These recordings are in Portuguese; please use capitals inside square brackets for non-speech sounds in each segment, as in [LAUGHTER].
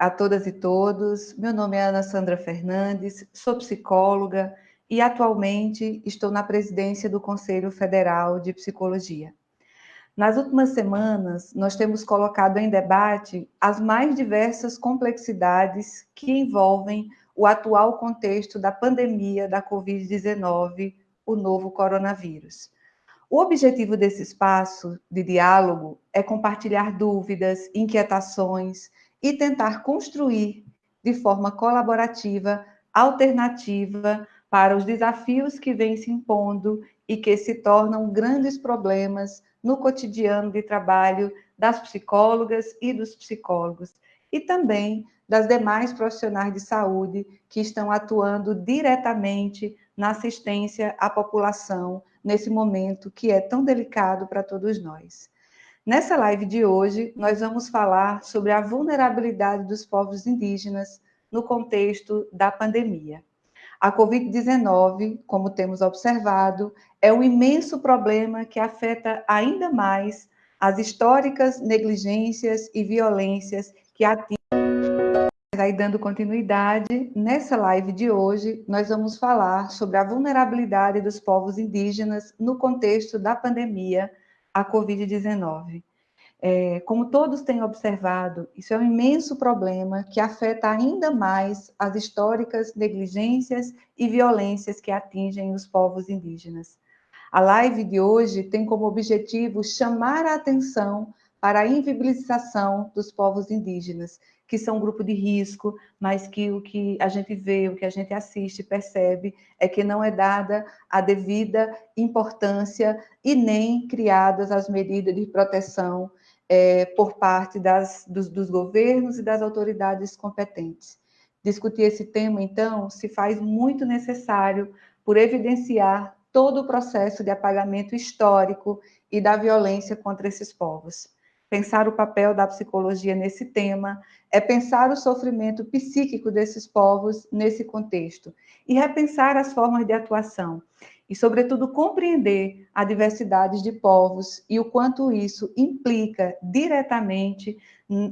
A todas e todos, meu nome é Ana Sandra Fernandes, sou psicóloga e atualmente estou na presidência do Conselho Federal de Psicologia. Nas últimas semanas, nós temos colocado em debate as mais diversas complexidades que envolvem o atual contexto da pandemia da Covid-19, o novo coronavírus. O objetivo desse espaço de diálogo é compartilhar dúvidas, inquietações e tentar construir de forma colaborativa, alternativa para os desafios que vêm se impondo e que se tornam grandes problemas no cotidiano de trabalho das psicólogas e dos psicólogos, e também das demais profissionais de saúde que estão atuando diretamente na assistência à população nesse momento que é tão delicado para todos nós. Nessa live de hoje, nós vamos falar sobre a vulnerabilidade dos povos indígenas no contexto da pandemia. A Covid-19, como temos observado, é um imenso problema que afeta ainda mais as históricas negligências e violências que atingem. Aí, dando continuidade, nessa live de hoje, nós vamos falar sobre a vulnerabilidade dos povos indígenas no contexto da pandemia, a Covid-19. É, como todos têm observado, isso é um imenso problema que afeta ainda mais as históricas negligências e violências que atingem os povos indígenas. A live de hoje tem como objetivo chamar a atenção para a invisibilização dos povos indígenas, que são um grupo de risco, mas que o que a gente vê, o que a gente assiste, percebe, é que não é dada a devida importância e nem criadas as medidas de proteção é, por parte das, dos, dos governos e das autoridades competentes. Discutir esse tema, então, se faz muito necessário por evidenciar todo o processo de apagamento histórico e da violência contra esses povos. Pensar o papel da psicologia nesse tema é pensar o sofrimento psíquico desses povos nesse contexto e repensar as formas de atuação e, sobretudo, compreender a diversidade de povos e o quanto isso implica diretamente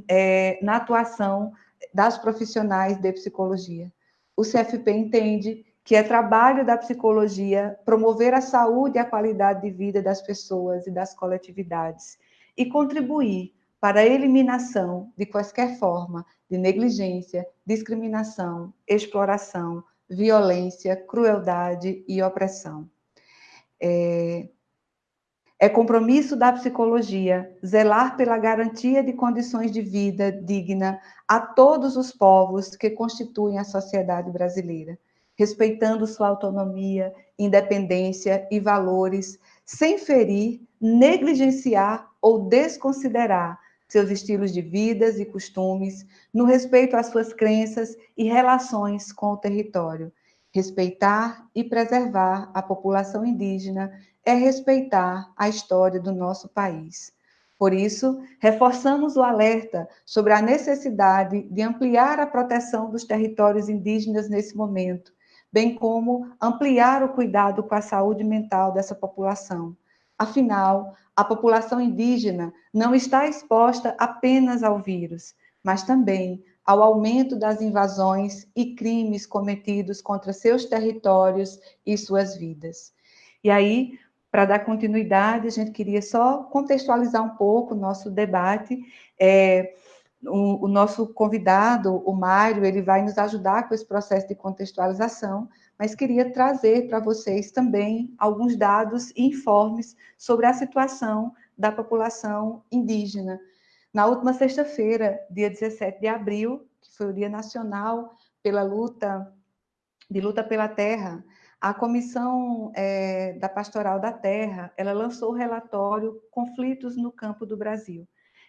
é, na atuação das profissionais de psicologia. O CFP entende que é trabalho da psicologia promover a saúde e a qualidade de vida das pessoas e das coletividades e contribuir para a eliminação de quaisquer forma de negligência, discriminação, exploração, violência, crueldade e opressão. É, é compromisso da psicologia zelar pela garantia de condições de vida digna a todos os povos que constituem a sociedade brasileira, respeitando sua autonomia, independência e valores, sem ferir, negligenciar ou desconsiderar seus estilos de vidas e costumes, no respeito às suas crenças e relações com o território. Respeitar e preservar a população indígena é respeitar a história do nosso país. Por isso, reforçamos o alerta sobre a necessidade de ampliar a proteção dos territórios indígenas nesse momento, bem como ampliar o cuidado com a saúde mental dessa população. Afinal, a população indígena não está exposta apenas ao vírus, mas também ao aumento das invasões e crimes cometidos contra seus territórios e suas vidas. E aí, para dar continuidade, a gente queria só contextualizar um pouco o nosso debate. É, o, o, nosso convidado, o Mário, ele vai nos ajudar com esse processo de contextualização, mas queria trazer para vocês também alguns dados e informes sobre a situação da população indígena. Na última sexta-feira, dia 17 de abril, que foi o Dia Nacional pela luta de luta pela terra, a Comissão é, da Pastoral da Terra, ela lançou o relatório Conflitos no Campo do Brasil.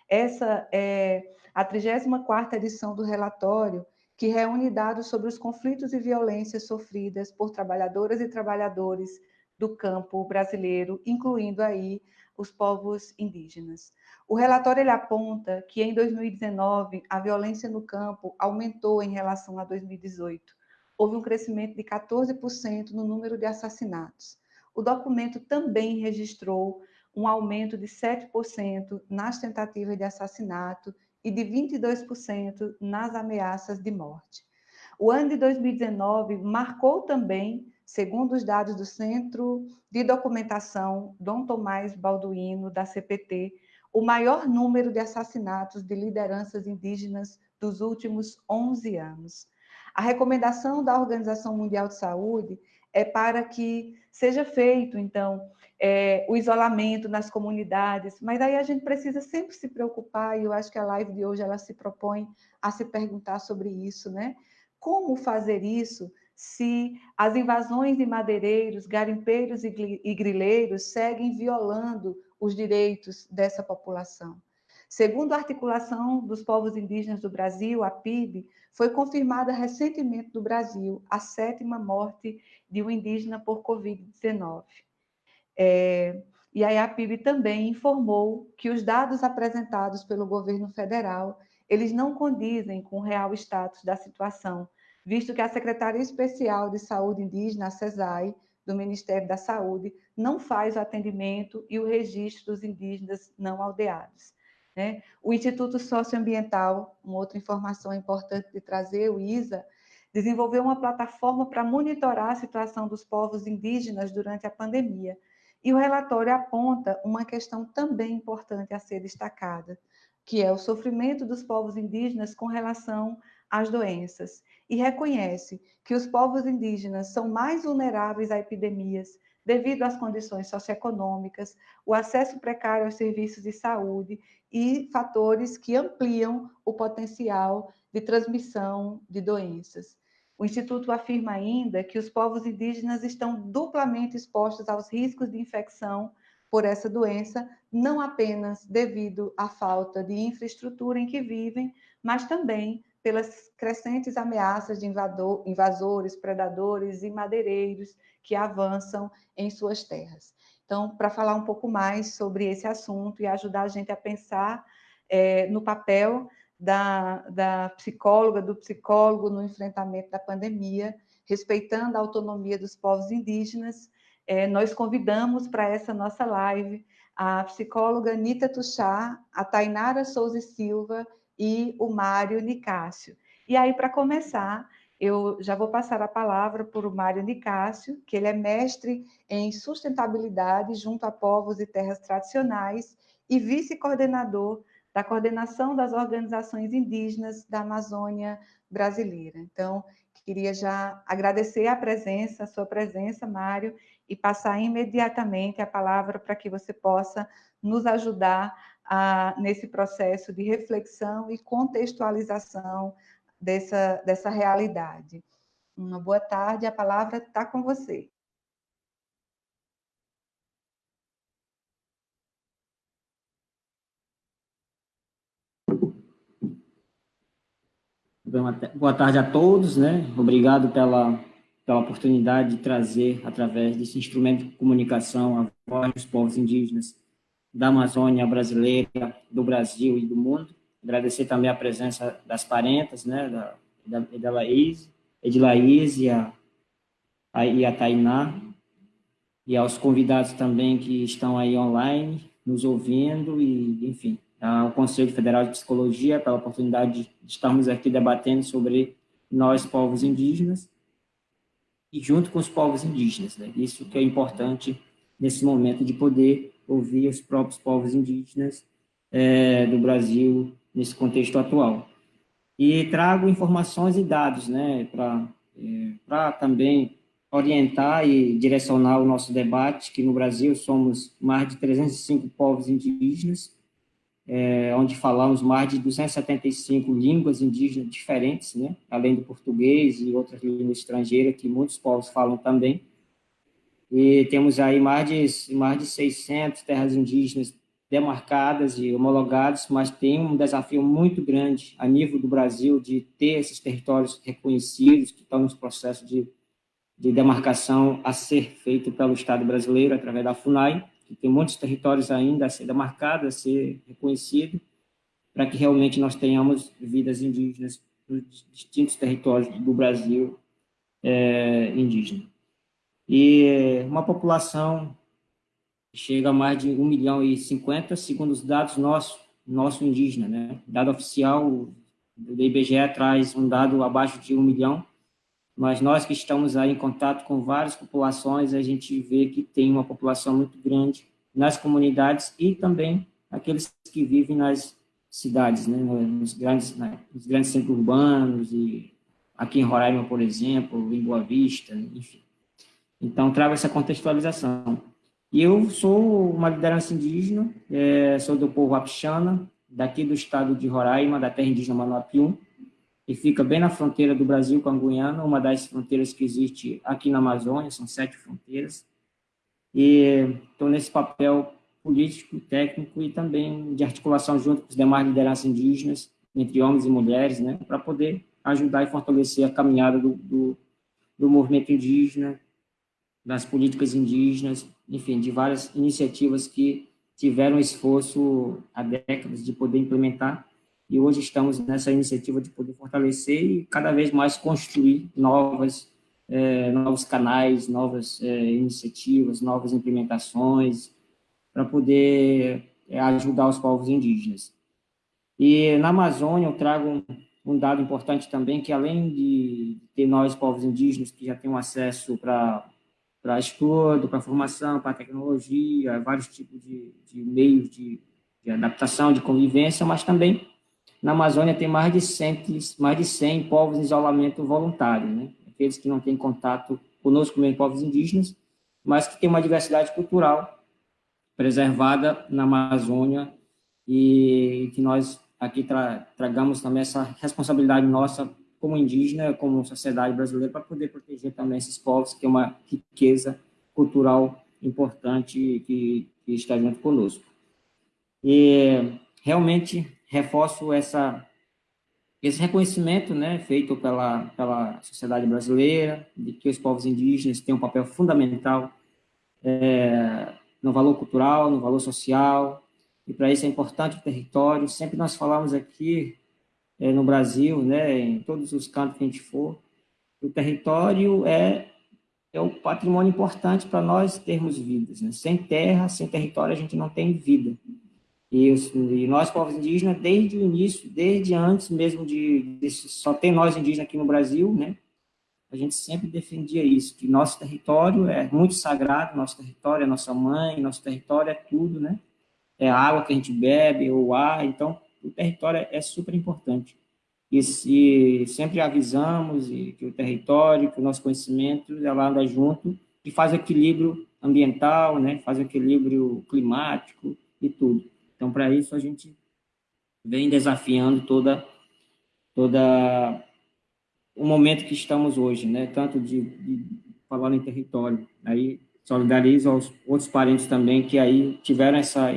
Essa é a 34ª edição do relatório, que reúne dados sobre os conflitos e violências sofridas por trabalhadoras e trabalhadores do campo brasileiro, incluindo aí os povos indígenas. O relatório ele aponta que em 2019 a violência no campo aumentou em relação a 2018. Houve um crescimento de 14% no número de assassinatos. o documento também registrou um aumento de 7% nas tentativas de assassinato e de 22% nas ameaças de morte. O ano de 2019 marcou também, segundo os dados do Centro de Documentação Dom Tomás Balduino, da CPT, o maior número de assassinatos de lideranças indígenas dos últimos 11 anos. A recomendação da Organização Mundial de Saúde é para que seja feito, então, é, o isolamento nas comunidades, mas aí a gente precisa sempre se preocupar, e eu acho que a live de hoje ela se propõe a se perguntar sobre isso, né? Como fazer isso se as invasões de madeireiros, garimpeiros e grileiros seguem violando os direitos dessa população? Segundo a Articulação dos Povos Indígenas do Brasil, a PIB, foi confirmada recentemente no Brasil a sétima morte de um indígena por Covid-19. É, e aí a PIB também informou que os dados apresentados pelo governo federal, eles não condizem com o real status da situação, visto que a Secretaria Especial de Saúde Indígena, a CESAI, do Ministério da Saúde, não faz o atendimento e o registro dos indígenas não aldeados. Né? O Instituto Socioambiental, uma outra informação importante de trazer, o ISA, desenvolveu uma plataforma para monitorar a situação dos povos indígenas durante a pandemia. E o relatório aponta uma questão também importante a ser destacada, que é o sofrimento dos povos indígenas com relação às doenças, e reconhece que os povos indígenas são mais vulneráveis a epidemias devido às condições socioeconômicas, o acesso precário aos serviços de saúde e fatores que ampliam o potencial de transmissão de doenças. O Instituto afirma ainda que os povos indígenas estão duplamente expostos aos riscos de infecção por essa doença, não apenas devido à falta de infraestrutura em que vivem, mas também pelas crescentes ameaças de invador, invasores, predadores e madeireiros que avançam em suas terras. Então, para falar um pouco mais sobre esse assunto e ajudar a gente a pensar é, no papel da, da psicóloga, do psicólogo no enfrentamento da pandemia, respeitando a autonomia dos povos indígenas, é, nós convidamos para essa nossa live a psicóloga Anita Tuchá, a Tainara Souza Silva e o Mário Nicásio. E aí, para começar, eu já vou passar a palavra para o Mário Nicásio, que ele é mestre em sustentabilidade junto a povos e terras tradicionais e vice-coordenador da coordenação das organizações indígenas da Amazônia brasileira. Então, queria já agradecer a presença, a sua presença, Mário, e passar imediatamente a palavra para que você possa nos ajudar nesse processo de reflexão e contextualização dessa, dessa realidade. Uma boa tarde, a palavra está com você. Boa tarde a todos, né? Obrigado pela, pela oportunidade de trazer, através desse instrumento de comunicação, a voz dos povos indígenas da Amazônia brasileira, do Brasil e do mundo. Agradecer também a presença das parentas, né, da, da, da Laís, de Laís e a, a, e a Tainá, e aos convidados também que estão aí online, nos ouvindo, e, enfim, ao Conselho Federal de Psicologia pela oportunidade de estarmos aqui debatendo sobre nós, povos indígenas, e junto com os povos indígenas, né? Isso que é importante nesse momento de poder ouvir os próprios povos indígenas é, do Brasil nesse contexto atual. E trago informações e dados, né, para é, também orientar e direcionar o nosso debate, que no Brasil somos mais de 305 povos indígenas, é, onde falamos mais de 275 línguas indígenas diferentes, né, além do português e outras línguas estrangeiras que muitos povos falam também. E temos aí mais de, mais de 600 terras indígenas demarcadas e homologadas, mas tem um desafio muito grande a nível do Brasil de ter esses territórios reconhecidos, que estão nos processos de, de demarcação a ser feito pelo Estado brasileiro, através da FUNAI, que tem muitos territórios ainda a ser demarcados, a ser reconhecido, para que realmente nós tenhamos vidas indígenas nos distintos territórios do Brasil é, indígena. E uma população chega a mais de 1 milhão e 50, segundo os dados nossos, nosso indígena, né? Dado oficial do IBGE traz um dado abaixo de 1 milhão, mas nós que estamos aí em contato com várias populações, a gente vê que tem uma população muito grande nas comunidades e também aqueles que vivem nas cidades, né, nos, grandes, né, nos grandes centros urbanos, e aqui em Roraima, por exemplo, em Boa Vista, enfim. Então, trago essa contextualização. E eu sou uma liderança indígena, é, sou do povo Apixana, daqui do estado de Roraima, da terra indígena Manuapium, que fica bem na fronteira do Brasil com a Guiana, uma das fronteiras que existe aqui na Amazônia, são sete fronteiras. E estou nesse papel político, técnico e também de articulação junto com os demais lideranças indígenas, entre homens e mulheres, né, para poder ajudar e fortalecer a caminhada do, do, do movimento indígena, das políticas indígenas, enfim, de várias iniciativas que tiveram esforço há décadas de poder implementar, e hoje estamos nessa iniciativa de poder fortalecer e cada vez mais construir novas, é, novos canais, novas é, iniciativas, novas implementações, para poder é, ajudar os povos indígenas. E na Amazônia eu trago um, um dado importante também, que além de ter nós, povos indígenas, que já temos acesso para para estudo, para formação, para tecnologia, vários tipos de, de meios de, de, adaptação, de convivência, mas também na Amazônia tem mais de 100, mais de 100 povos em isolamento voluntário, né? aqueles que não têm contato conosco, mesmo povos indígenas, mas que têm uma diversidade cultural preservada na Amazônia e que nós aqui tra tragamos também essa responsabilidade nossa como indígena, como sociedade brasileira, para poder proteger também esses povos, que é uma riqueza cultural importante que, que está junto conosco. E realmente reforço essa, esse reconhecimento né, feito pela, pela sociedade brasileira, de que os povos indígenas têm um papel fundamental é, no valor cultural, no valor social, e para isso é importante o território. Sempre nós falamos aqui é, no Brasil, né, em todos os cantos que a gente for, o território é, é o patrimônio importante para nós termos vidas. Né? Sem terra, sem território, a gente não tem vida. E, os, e, nós, povos indígenas, desde o início, desde antes mesmo de, de, só ter nós indígenas aqui no Brasil, né, a gente sempre defendia isso, que nosso território é muito sagrado, nosso território é nossa mãe, nosso território é tudo, né? É a água que a gente bebe, o ar, então o território é super importante. E se sempre avisamos e que o território, que o nosso conhecimento, ela anda junto e faz equilíbrio ambiental, né? faz equilíbrio climático e tudo. Então, para isso, a gente vem desafiando toda, toda o momento que estamos hoje, né? tanto de, de falando em território. Aí solidarizo aos outros parentes também que aí tiveram essa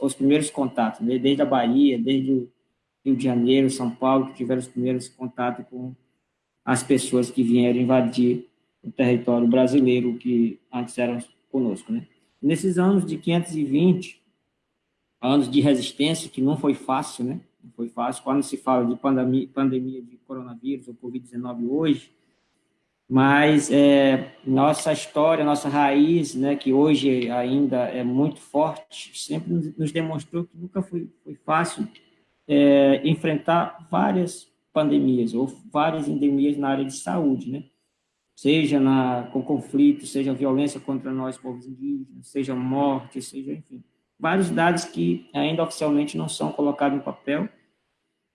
os primeiros contatos, né? desde a Bahia, desde o Rio de Janeiro, São Paulo, que tiveram os primeiros contatos com as pessoas que vieram invadir o território brasileiro, que antes eram conosco. Né? Nesses anos de 520, anos de resistência, que não foi fácil, né? não foi fácil, quando se fala de pandemia, pandemia de coronavírus ou Covid-19 hoje, mas é, nossa história, nossa raiz, né, que hoje ainda é muito forte, sempre nos demonstrou que nunca foi, foi fácil é, enfrentar várias pandemias ou várias endemias na área de saúde, né? Seja na, com conflito, seja violência contra nós, povos indígenas, seja morte, seja, enfim, vários dados que ainda oficialmente não são colocados no papel,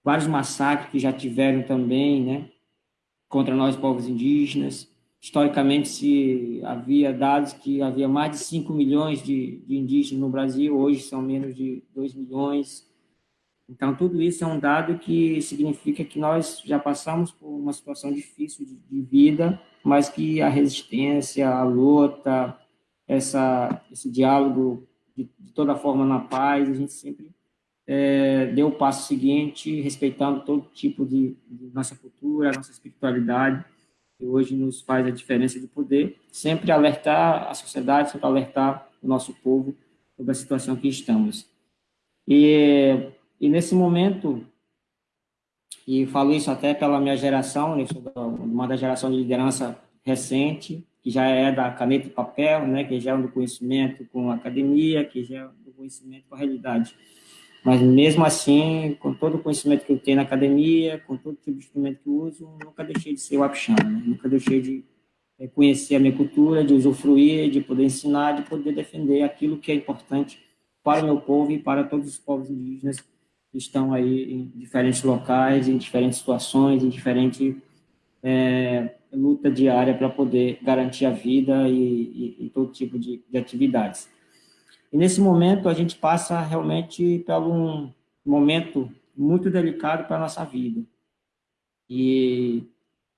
vários massacres que já tiveram também, né? Contra nós, povos indígenas. Historicamente, se havia dados que havia mais de 5 milhões de, de indígenas no Brasil, hoje são menos de 2 milhões. Então, tudo isso é um dado que significa que nós já passamos por uma situação difícil de, de vida, mas que a resistência, a luta, essa, esse diálogo de, de toda forma na paz, a gente sempre é, deu o passo seguinte, respeitando todo tipo de, de, nossa cultura, nossa espiritualidade, que hoje nos faz a diferença de poder sempre alertar a sociedade, sempre alertar o nosso povo sobre a situação que estamos. E, e nesse momento, e falo isso até pela minha geração, né, sou uma da geração de liderança recente, que já é da caneta e papel, né, que já é do conhecimento com a academia, que já é do conhecimento com a realidade. Mas mesmo assim, com todo o conhecimento que eu tenho na academia, com todo tipo de instrumento que eu uso, nunca deixei de ser o Apixana, né? nunca deixei de é, conhecer a minha cultura, de usufruir, de poder ensinar, de poder defender aquilo que é importante para o meu povo e para todos os povos indígenas que estão aí em diferentes locais, em diferentes situações, em diferentes é, luta diária para poder garantir a vida e, e, e todo tipo de, de, atividades. E nesse momento a gente passa realmente por um momento muito delicado para a nossa vida. E,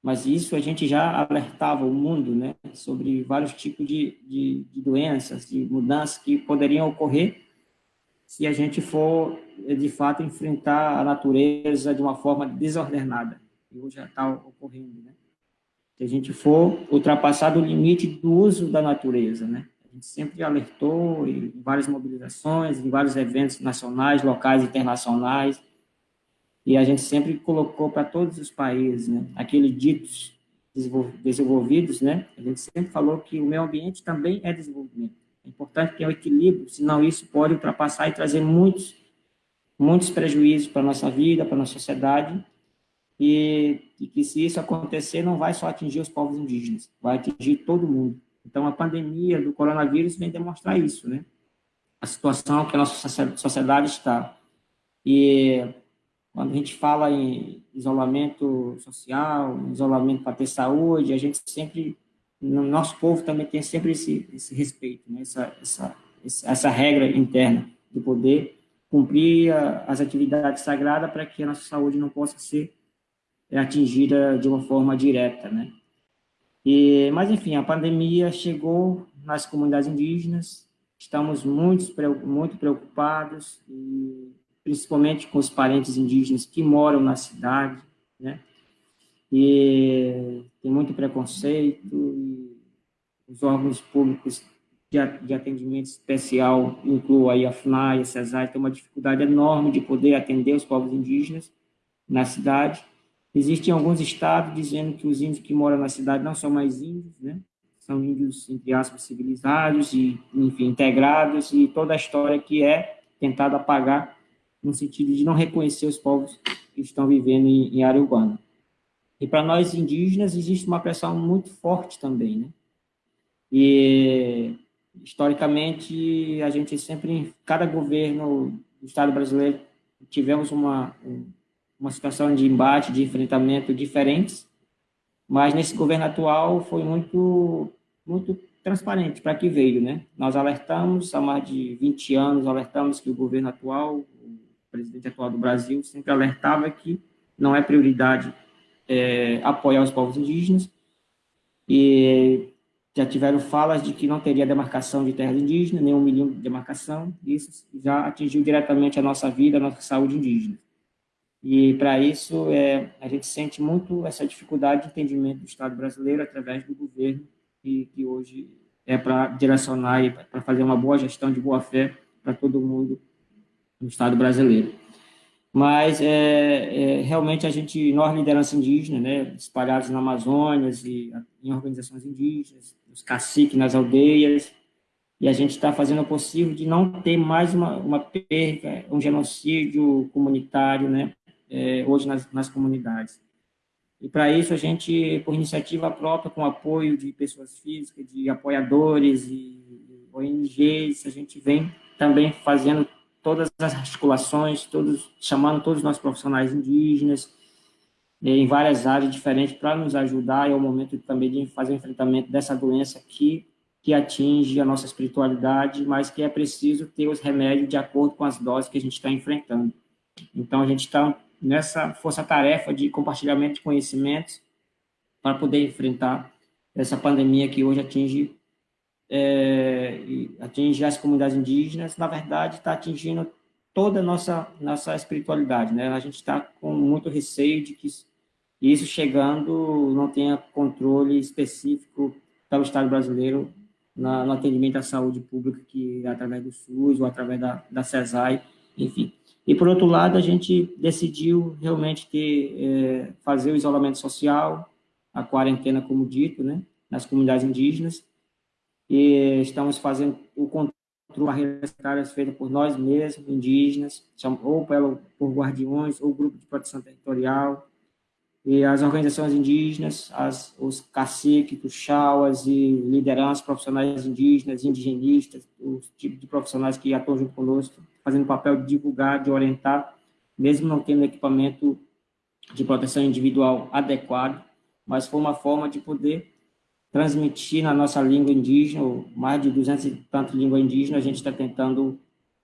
mas isso a gente já alertava o mundo né, sobre vários tipos de, de, de doenças, de mudanças que poderiam ocorrer se a gente for, de fato, enfrentar a natureza de uma forma desordenada. E hoje já está ocorrendo, né? Se a gente for ultrapassar o limite do uso da natureza, né? A gente sempre alertou em várias mobilizações, em vários eventos nacionais, locais, internacionais, e a gente sempre colocou para todos os países, né? Aqueles ditos desenvolvidos, né? A gente sempre falou que o meio ambiente também é desenvolvimento. É importante ter um equilíbrio, senão isso pode ultrapassar e trazer muitos, muitos prejuízos para a nossa vida, para a nossa sociedade, e, e, que se isso acontecer, não vai só atingir os povos indígenas, vai atingir todo mundo. Então, a pandemia do coronavírus vem demonstrar isso, né? A situação que a nossa sociedade está. E quando a gente fala em isolamento social, isolamento para ter saúde, a gente sempre no nosso povo também tem sempre esse, esse respeito, né? essa, essa, essa regra interna de poder cumprir as atividades sagradas para que a nossa saúde não possa ser atingida de uma forma direta, né? E, mas, enfim, a pandemia chegou nas comunidades indígenas, estamos muito, muito preocupados, e, principalmente com os parentes indígenas que moram na cidade, né? e tem muito preconceito, os órgãos públicos de, de atendimento especial, incluo aí a FNAI, a CESAI, tem uma dificuldade enorme de poder atender os povos indígenas na cidade. Existem alguns estados dizendo que os índios que moram na cidade não são mais índios, né? São índios, entre aspas, civilizados e, enfim, integrados, e toda a história que é tentada apagar no sentido de não reconhecer os povos que estão vivendo em, em área urbana. E para nós indígenas existe uma pressão muito forte também, né? E historicamente a gente sempre, cada governo do Estado brasileiro, tivemos uma uma situação de embate, de enfrentamento diferentes, mas nesse governo atual foi muito muito transparente para que veio, né? Nós alertamos há mais de 20 anos, alertamos que o governo atual, o presidente atual do Brasil, sempre alertava que não é prioridade é, apoiar os povos indígenas, e já tiveram falas de que não teria demarcação de terras indígenas, nem um milhão de demarcação, isso já atingiu diretamente a nossa vida, a nossa saúde indígena. E, para isso, é, a gente sente muito essa dificuldade de entendimento do Estado brasileiro através do governo, que, que hoje é para direcionar e para fazer uma boa gestão de boa-fé para todo mundo no Estado brasileiro. Mas, é, é, realmente, a gente, nós, liderança indígena, né, espalhados na Amazônia e em organizações indígenas, os caciques nas aldeias, e a gente está fazendo o possível de não ter mais uma, uma perda, um genocídio comunitário, né, é, hoje nas, nas comunidades. E para isso a gente, por iniciativa própria, com apoio de pessoas físicas, de apoiadores e ONGs, a gente vem também fazendo todas as articulações, todos, chamando todos os nossos profissionais indígenas, é, em várias áreas diferentes, para nos ajudar, é o momento também de fazer o enfrentamento dessa doença que, que atinge a nossa espiritualidade, mas que é preciso ter os remédios de acordo com as doses que a gente está enfrentando. Então, a gente está nessa força-tarefa de compartilhamento de conhecimentos para poder enfrentar essa pandemia que hoje atinge, é, atinge as comunidades indígenas, na verdade, está atingindo toda a nossa, nossa espiritualidade. Né? A gente está com muito receio de que isso chegando não tenha controle específico para o Estado brasileiro na, no atendimento à saúde pública, que é através do SUS ou através da, da CESAI, enfim. E, por outro lado, a gente decidiu realmente ter, é, fazer o isolamento social, a quarentena, como dito, né? nas comunidades indígenas, e estamos fazendo o controle de barreiras sanitárias feitas por nós mesmos, indígenas, ou pelo, por guardiões, ou grupo de proteção territorial, e as organizações indígenas, as, os caciques, os chauas e lideranças profissionais indígenas, indigenistas, os tipos de profissionais que atuam junto conosco, fazendo o papel de divulgar, de orientar, mesmo não tendo equipamento de proteção individual adequado, mas foi uma forma de poder transmitir na nossa língua indígena, mais de 200 e tanto língua indígena, a gente está tentando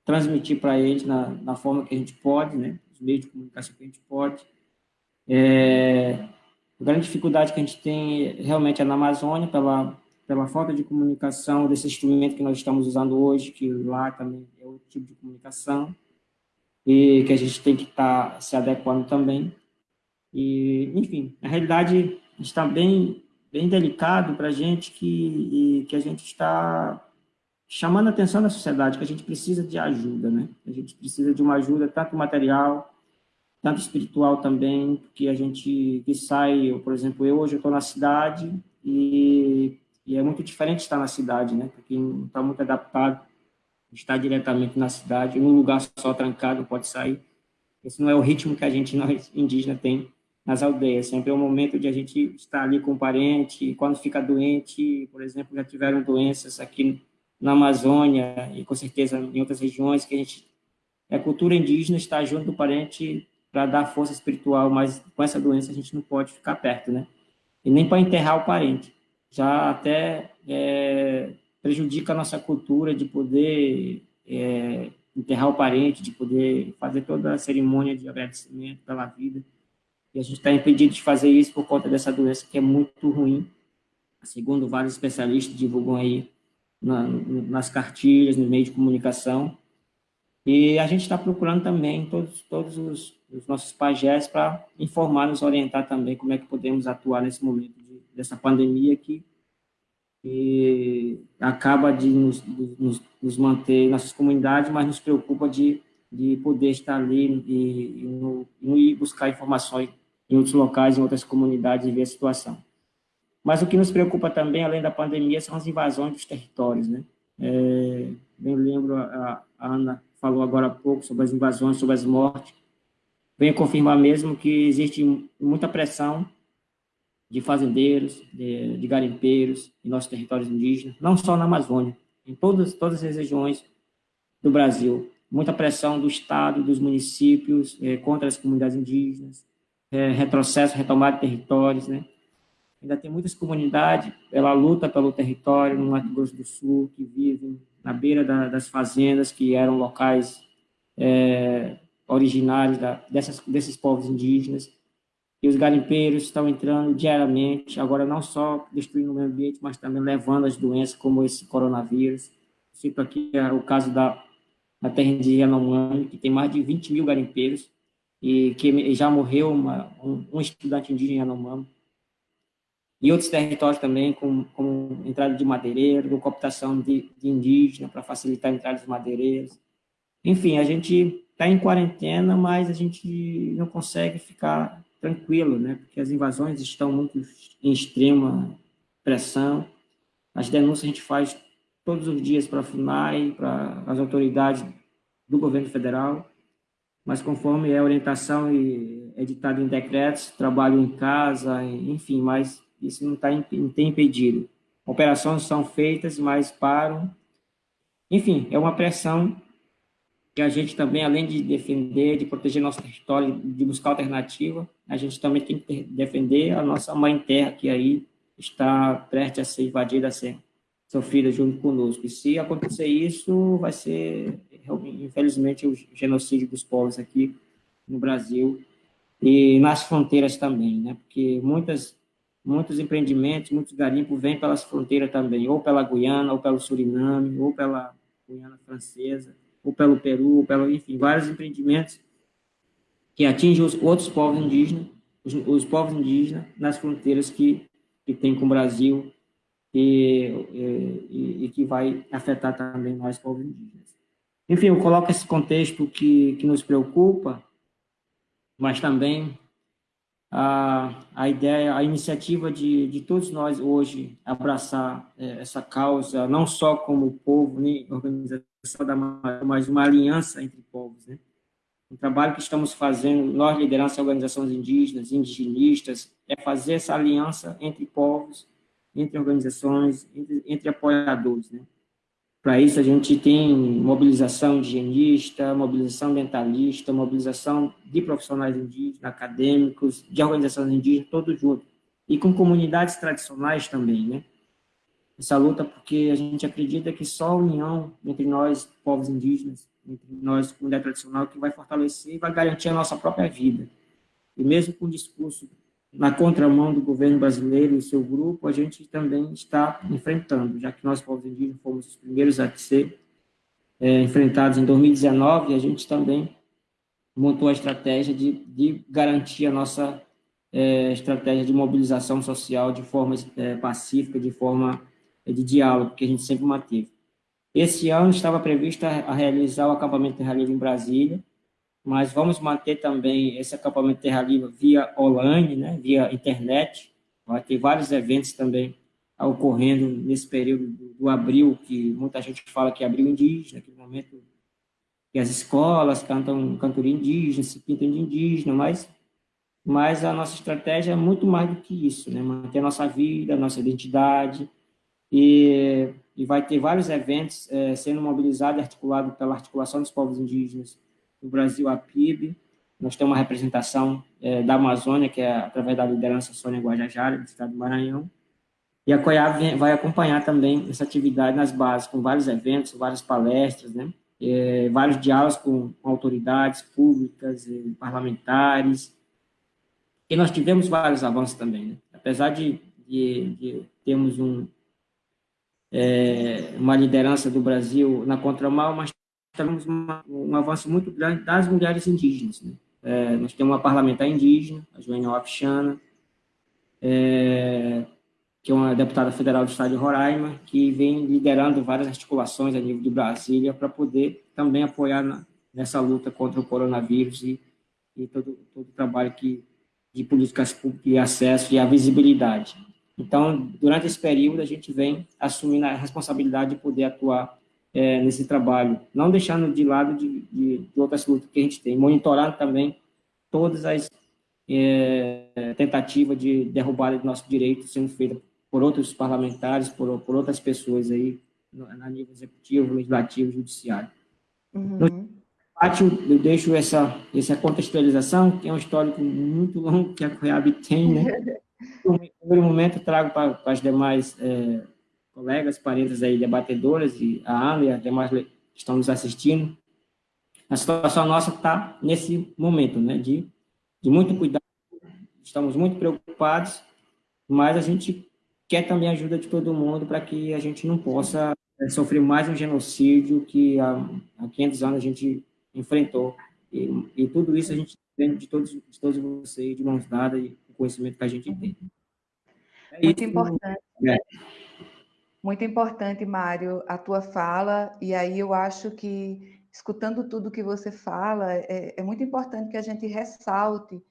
transmitir para eles na, na forma que a gente pode, né, os meios de comunicação que a gente pode. É, a grande dificuldade que a gente tem realmente é na Amazônia, pela, pela falta de comunicação desse instrumento que nós estamos usando hoje, que lá também tipo de comunicação, e que a gente tem que estar tá se adequando também. E, enfim, a realidade está bem bem delicado para a gente que, que a gente está chamando a atenção da sociedade, que a gente precisa de ajuda, né? A gente precisa de uma ajuda tanto material, tanto espiritual também, porque a gente que sai, eu, por exemplo, eu hoje estou na cidade e, e, é muito diferente estar na cidade, né? Porque não está muito adaptado estar diretamente na cidade, num lugar só trancado, pode sair. Esse não é o ritmo que a gente, [LAUGHS] nós indígenas, tem nas aldeias. Sempre é um momento de a gente estar ali com o parente, quando fica doente, por exemplo, já tiveram doenças aqui na Amazônia e com certeza em outras regiões que a gente é cultura indígena estar junto do parente para dar força espiritual, mas com essa doença a gente não pode ficar perto, né? E nem para enterrar o parente. Já até é, prejudica a nossa cultura de poder é, enterrar o parente, de poder fazer toda a cerimônia de agradecimento pela vida. E a gente está impedido de fazer isso por conta dessa doença que é muito ruim, segundo vários especialistas divulgam aí na, nas cartilhas, no meio de comunicação. E a gente está procurando também todos, todos os, os nossos pajés para informar, nos orientar também como é que podemos atuar nesse momento de, dessa pandemia que, que acaba de nos, nos, nos, manter em nossas comunidades, mas nos preocupa de, de poder estar ali e, e, no, e ir buscar informações em outros locais, em outras comunidades e ver a situação. Mas o que nos preocupa também, além da pandemia, são as invasões dos territórios. Né? É, bem lembro, a, a Ana falou agora há pouco sobre as invasões, sobre as mortes. Venho confirmar mesmo que existe muita pressão de fazendeiros, de, de garimpeiros em nossos territórios indígenas, não só na Amazônia, em todas, todas as regiões do Brasil. Muita pressão do Estado, dos municípios, é, contra as comunidades indígenas, é, retrocesso, retomada de territórios, né? Ainda tem muitas comunidades pela luta pelo território no Mato Grosso do Sul, que vivem na beira da, das fazendas, que eram locais é, originários da, dessas, desses povos indígenas. E os garimpeiros estão entrando diariamente, agora não só destruindo o meio ambiente, mas também levando as doenças como esse coronavírus. Cito aqui é, o caso da, da terra de Yanomami, que tem mais de 20 mil garimpeiros, e que já morreu uma, um, um, estudante indígena Yanomami. E outros territórios também, como, como entrada de madeireiro, com cooptação de, de indígena para facilitar a entrada de madeireiros. Enfim, a gente está em quarentena, mas a gente não consegue ficar tranquilo, né? porque as invasões estão muito em extrema pressão. As denúncias a gente faz todos os dias para a FUNAI, para as autoridades do governo federal, mas conforme é orientação e editado em decretos, trabalho em casa, enfim, mas isso não, tá, não tem impedido. Operações são feitas, mas param. Enfim, é uma pressão que a gente também, além de defender, de proteger nosso território, de buscar alternativa, a gente também tem que defender a nossa mãe terra, que aí está prestes a ser invadida, a ser sofrida junto conosco. E se acontecer isso, vai ser infelizmente, o genocídio dos povos aqui no Brasil e nas fronteiras também, né? Porque muitas, muitos empreendimentos, muitos garimpos vêm pelas fronteiras também, ou pela Guiana, ou pelo Suriname, ou pela Guiana Francesa, ou pelo Peru, ou pelo, enfim, vários empreendimentos que atingem os outros povos indígenas, os, os povos indígenas nas fronteiras que, que tem com o Brasil e, e, e que vai afetar também nós, povos indígenas. Enfim, eu coloco esse contexto que, que nos preocupa, mas também a, a ideia, a iniciativa de, de todos nós hoje abraçar é, essa causa, não só como povo, nem organização da mas uma aliança entre povos, né? O trabalho que estamos fazendo, nós, liderança organizações indígenas, indigenistas, é fazer essa aliança entre povos, entre organizações, entre, entre apoiadores, né? Para isso, a gente tem mobilização higienista, mobilização dentalista, mobilização de profissionais indígenas, acadêmicos, de organizações indígenas, todos juntos. E com comunidades tradicionais também, né? Essa luta porque a gente acredita que só a união entre nós, povos indígenas, entre nós, comunidade tradicional, que vai fortalecer e vai garantir a nossa própria vida. E mesmo com o discurso na contramão do governo brasileiro e seu grupo, a gente também está enfrentando, já que nós, povos indígenas, fomos os primeiros a ser é, enfrentados em 2019, a gente também montou a estratégia de, de garantir a nossa é, estratégia de mobilização social de forma é, pacífica, de forma é, de diálogo, que a gente sempre manteve. Esse ano estava previsto a, realizar o acampamento Terra Livre em Brasília, mas vamos manter também esse acampamento Terra Livre via online, né, via internet. Vai ter vários eventos também ocorrendo nesse período do, abril, que muita gente fala que é abril indígena, aquele momento que as escolas cantam cantoria indígena, se pintam de indígena, mas, mas a nossa estratégia é muito mais do que isso, né? manter a nossa vida, a nossa identidade, e, e vai ter vários eventos é, sendo mobilizados e articulados pela Articulação dos Povos Indígenas do Brasil, a PIB. Nós temos uma representação é, da Amazônia, que é através da liderança Sônia Guajajara, do estado do Maranhão. E a COIAB vai acompanhar também essa atividade nas bases, com vários eventos, várias palestras, né? É, vários diálogos com, autoridades públicas, parlamentares. E nós tivemos vários avanços também. Né? Apesar de, de, de termos um, é, uma liderança do Brasil na contramão, mas temos uma, um avanço muito grande das mulheres indígenas. Né? É, nós temos uma parlamentar indígena, a Joênia Wapichana, é, que é uma deputada federal do estado de Roraima, que vem liderando várias articulações a nível de Brasília para poder também apoiar na, nessa luta contra o coronavírus e, e todo, todo o trabalho que, de políticas públicas e acesso e a visibilidade. Então, durante esse período, a gente vem assumindo a responsabilidade de poder atuar é, nesse trabalho, não deixando de lado de, de, de, outras lutas que a gente tem, monitorando também todas as é, tentativas de derrubada de nossos direitos sendo feitas por outros parlamentares, por, por outras pessoas aí, no, no nível executivo, legislativo, judiciário. Uhum. No pátio, eu deixo essa, essa contextualização, que é um histórico muito longo que a COIAB tem, né? [LAUGHS] No primeiro momento, trago para, para as demais é, colegas, parentes aí, debatedoras, e a Ana e as demais que estão nos assistindo, a situação nossa está nesse momento, né, de, de muito cuidado, estamos muito preocupados, mas a gente quer também a ajuda de todo mundo para que a gente não possa é, sofrer mais um genocídio que há, há 500 anos a gente enfrentou. E, e tudo isso a gente tem de todos, de todos vocês, de mãos dadas, e o conhecimento que a gente tem. É Muito isso, importante. É. Muito importante, Mário, a tua fala, e aí eu acho que, escutando tudo que você fala, é, é muito importante que a gente ressalte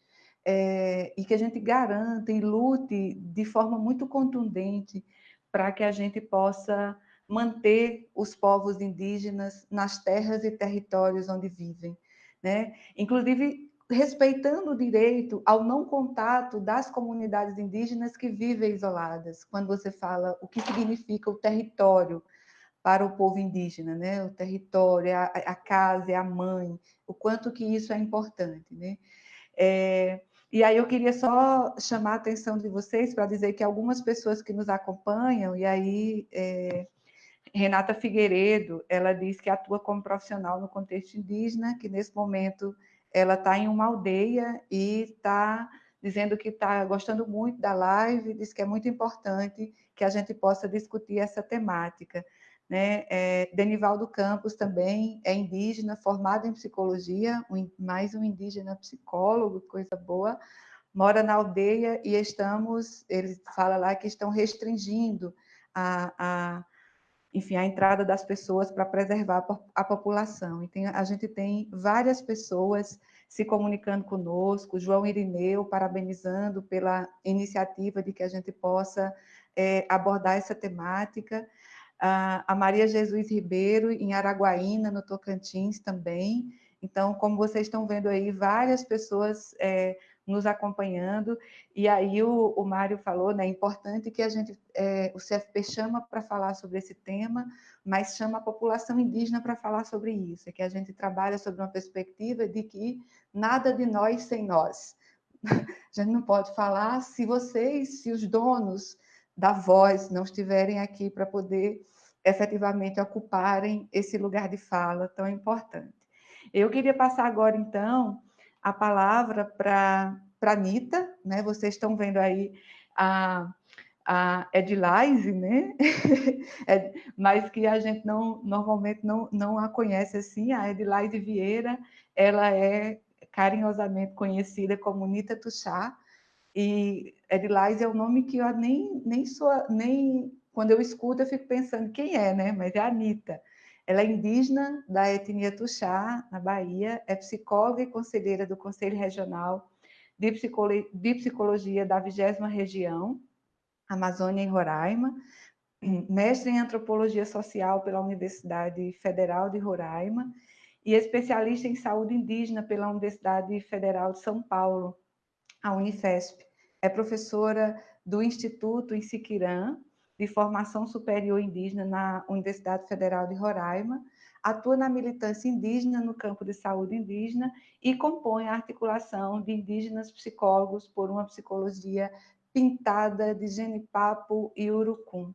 é, e que a gente garanta e lute de forma muito contundente para que a gente possa manter os povos indígenas nas terras e territórios onde vivem. Né? Inclusive, respeitando o direito ao não contato das comunidades indígenas que vivem isoladas, quando você fala o que significa o território para o povo indígena, né? O território, a, a casa, a mãe, o quanto que isso é importante, né? É, e aí eu queria só chamar a atenção de vocês para dizer que algumas pessoas que nos acompanham, e aí é, Renata Figueiredo, ela diz que atua como profissional no contexto indígena, que nesse momento ela está em uma aldeia e está dizendo que está gostando muito da live, diz que é muito importante que a gente possa discutir essa temática. Né? É, Denivaldo Campos também é indígena, formado em psicologia, um, mais um indígena psicólogo, coisa boa, mora na aldeia e estamos, ele fala lá que estão restringindo a, a enfim, a entrada das pessoas para preservar a população. E tem, a gente tem várias pessoas se comunicando conosco, João Irineu parabenizando pela iniciativa de que a gente possa é, abordar essa temática, a Maria Jesus Ribeiro, em Araguaína, no Tocantins também. Então, como vocês estão vendo aí, várias pessoas é, nos acompanhando, e aí o, o Mário falou, né, é importante que a gente, é, o CFP chama para falar sobre esse tema, mas chama a população indígena para falar sobre isso, é que a gente trabalha sobre uma perspectiva de que nada de nós sem nós. [LAUGHS] A gente não pode falar se vocês, se os donos da voz não estiverem aqui para poder efetivamente ocuparem esse lugar de fala tão importante. Eu queria passar agora, então, a palavra para a Anitta, né? Vocês estão vendo aí a, a né? [LAUGHS] É, mas que a gente não normalmente não, não a conhece assim, a Edilise Vieira, ela é carinhosamente conhecida como Nita Tuxá, e Edilise é o nome que eu nem, nem sou, nem quando eu escuto eu fico pensando quem é, né? Mas é a Anitta. Ela é indígena da etnia Tuxá, na Bahia, é psicóloga e conselheira do Conselho Regional de, Psicologia, da 20 Região, Amazônia e Roraima, mestre em Antropologia Social pela Universidade Federal de Roraima e especialista em saúde indígena pela Universidade Federal de São Paulo, a Unifesp. É professora do Instituto em Siquirã, de Formação Superior Indígena na Universidade Federal de Roraima, atua na militância indígena no campo de saúde indígena e compõe a articulação de indígenas psicólogos por uma psicologia pintada de genipapo e urucum.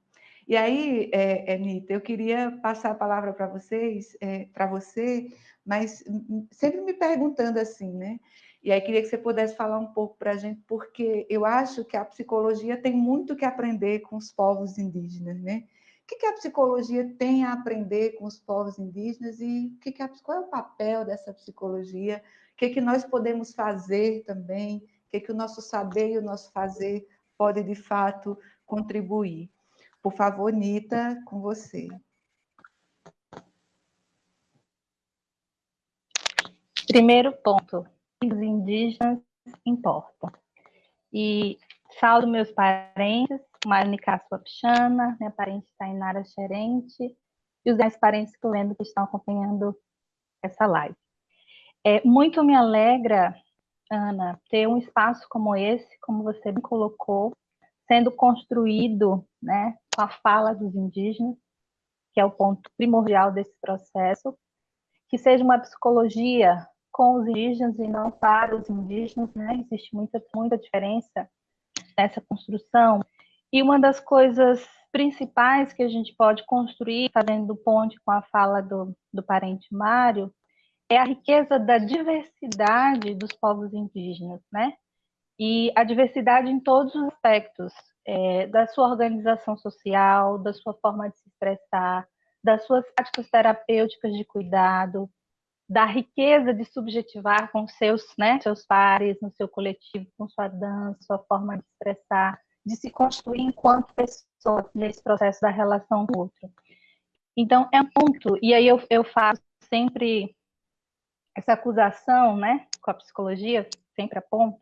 E aí, é, Anitta, eu queria passar a palavra para vocês, é, para você, mas sempre me perguntando assim, né? E aí queria que você pudesse falar um pouco para a gente, porque eu acho que a psicologia tem muito que aprender com os povos indígenas, né? O que, que a psicologia tem a aprender com os povos indígenas e que que a, qual é o papel dessa psicologia? O que, que nós podemos fazer também? O que, que o nosso saber e o nosso fazer pode, de fato, contribuir? Por favor, Nita, com você. Primeiro ponto, os indígenas importam. E saldo meus parentes, Marnica Suapchana, minha parente Tainara Xerente, e os dez parentes que que estão acompanhando essa live. É, muito me alegra, Ana, ter um espaço como esse, como você me colocou, sendo construído né, com a fala dos indígenas, que é o ponto primordial desse processo, que seja uma psicologia com os indígenas e não para os indígenas, né? Existe muita, muita diferença nessa construção. E uma das coisas principais que a gente pode construir, fazendo ponte com a fala do, do parente Mário, é a riqueza da diversidade dos povos indígenas, né? E a diversidade em todos os aspectos, é, da sua organização social, da sua forma de se expressar, das suas práticas terapêuticas de cuidado, da riqueza de subjetivar com seus, né, seus pares, no seu coletivo, com sua dança, sua forma de expressar, de se construir enquanto pessoa nesse processo da relação com o outro. Então, é um ponto, e aí eu, eu faço sempre essa acusação, né, com a psicologia, sempre aponto,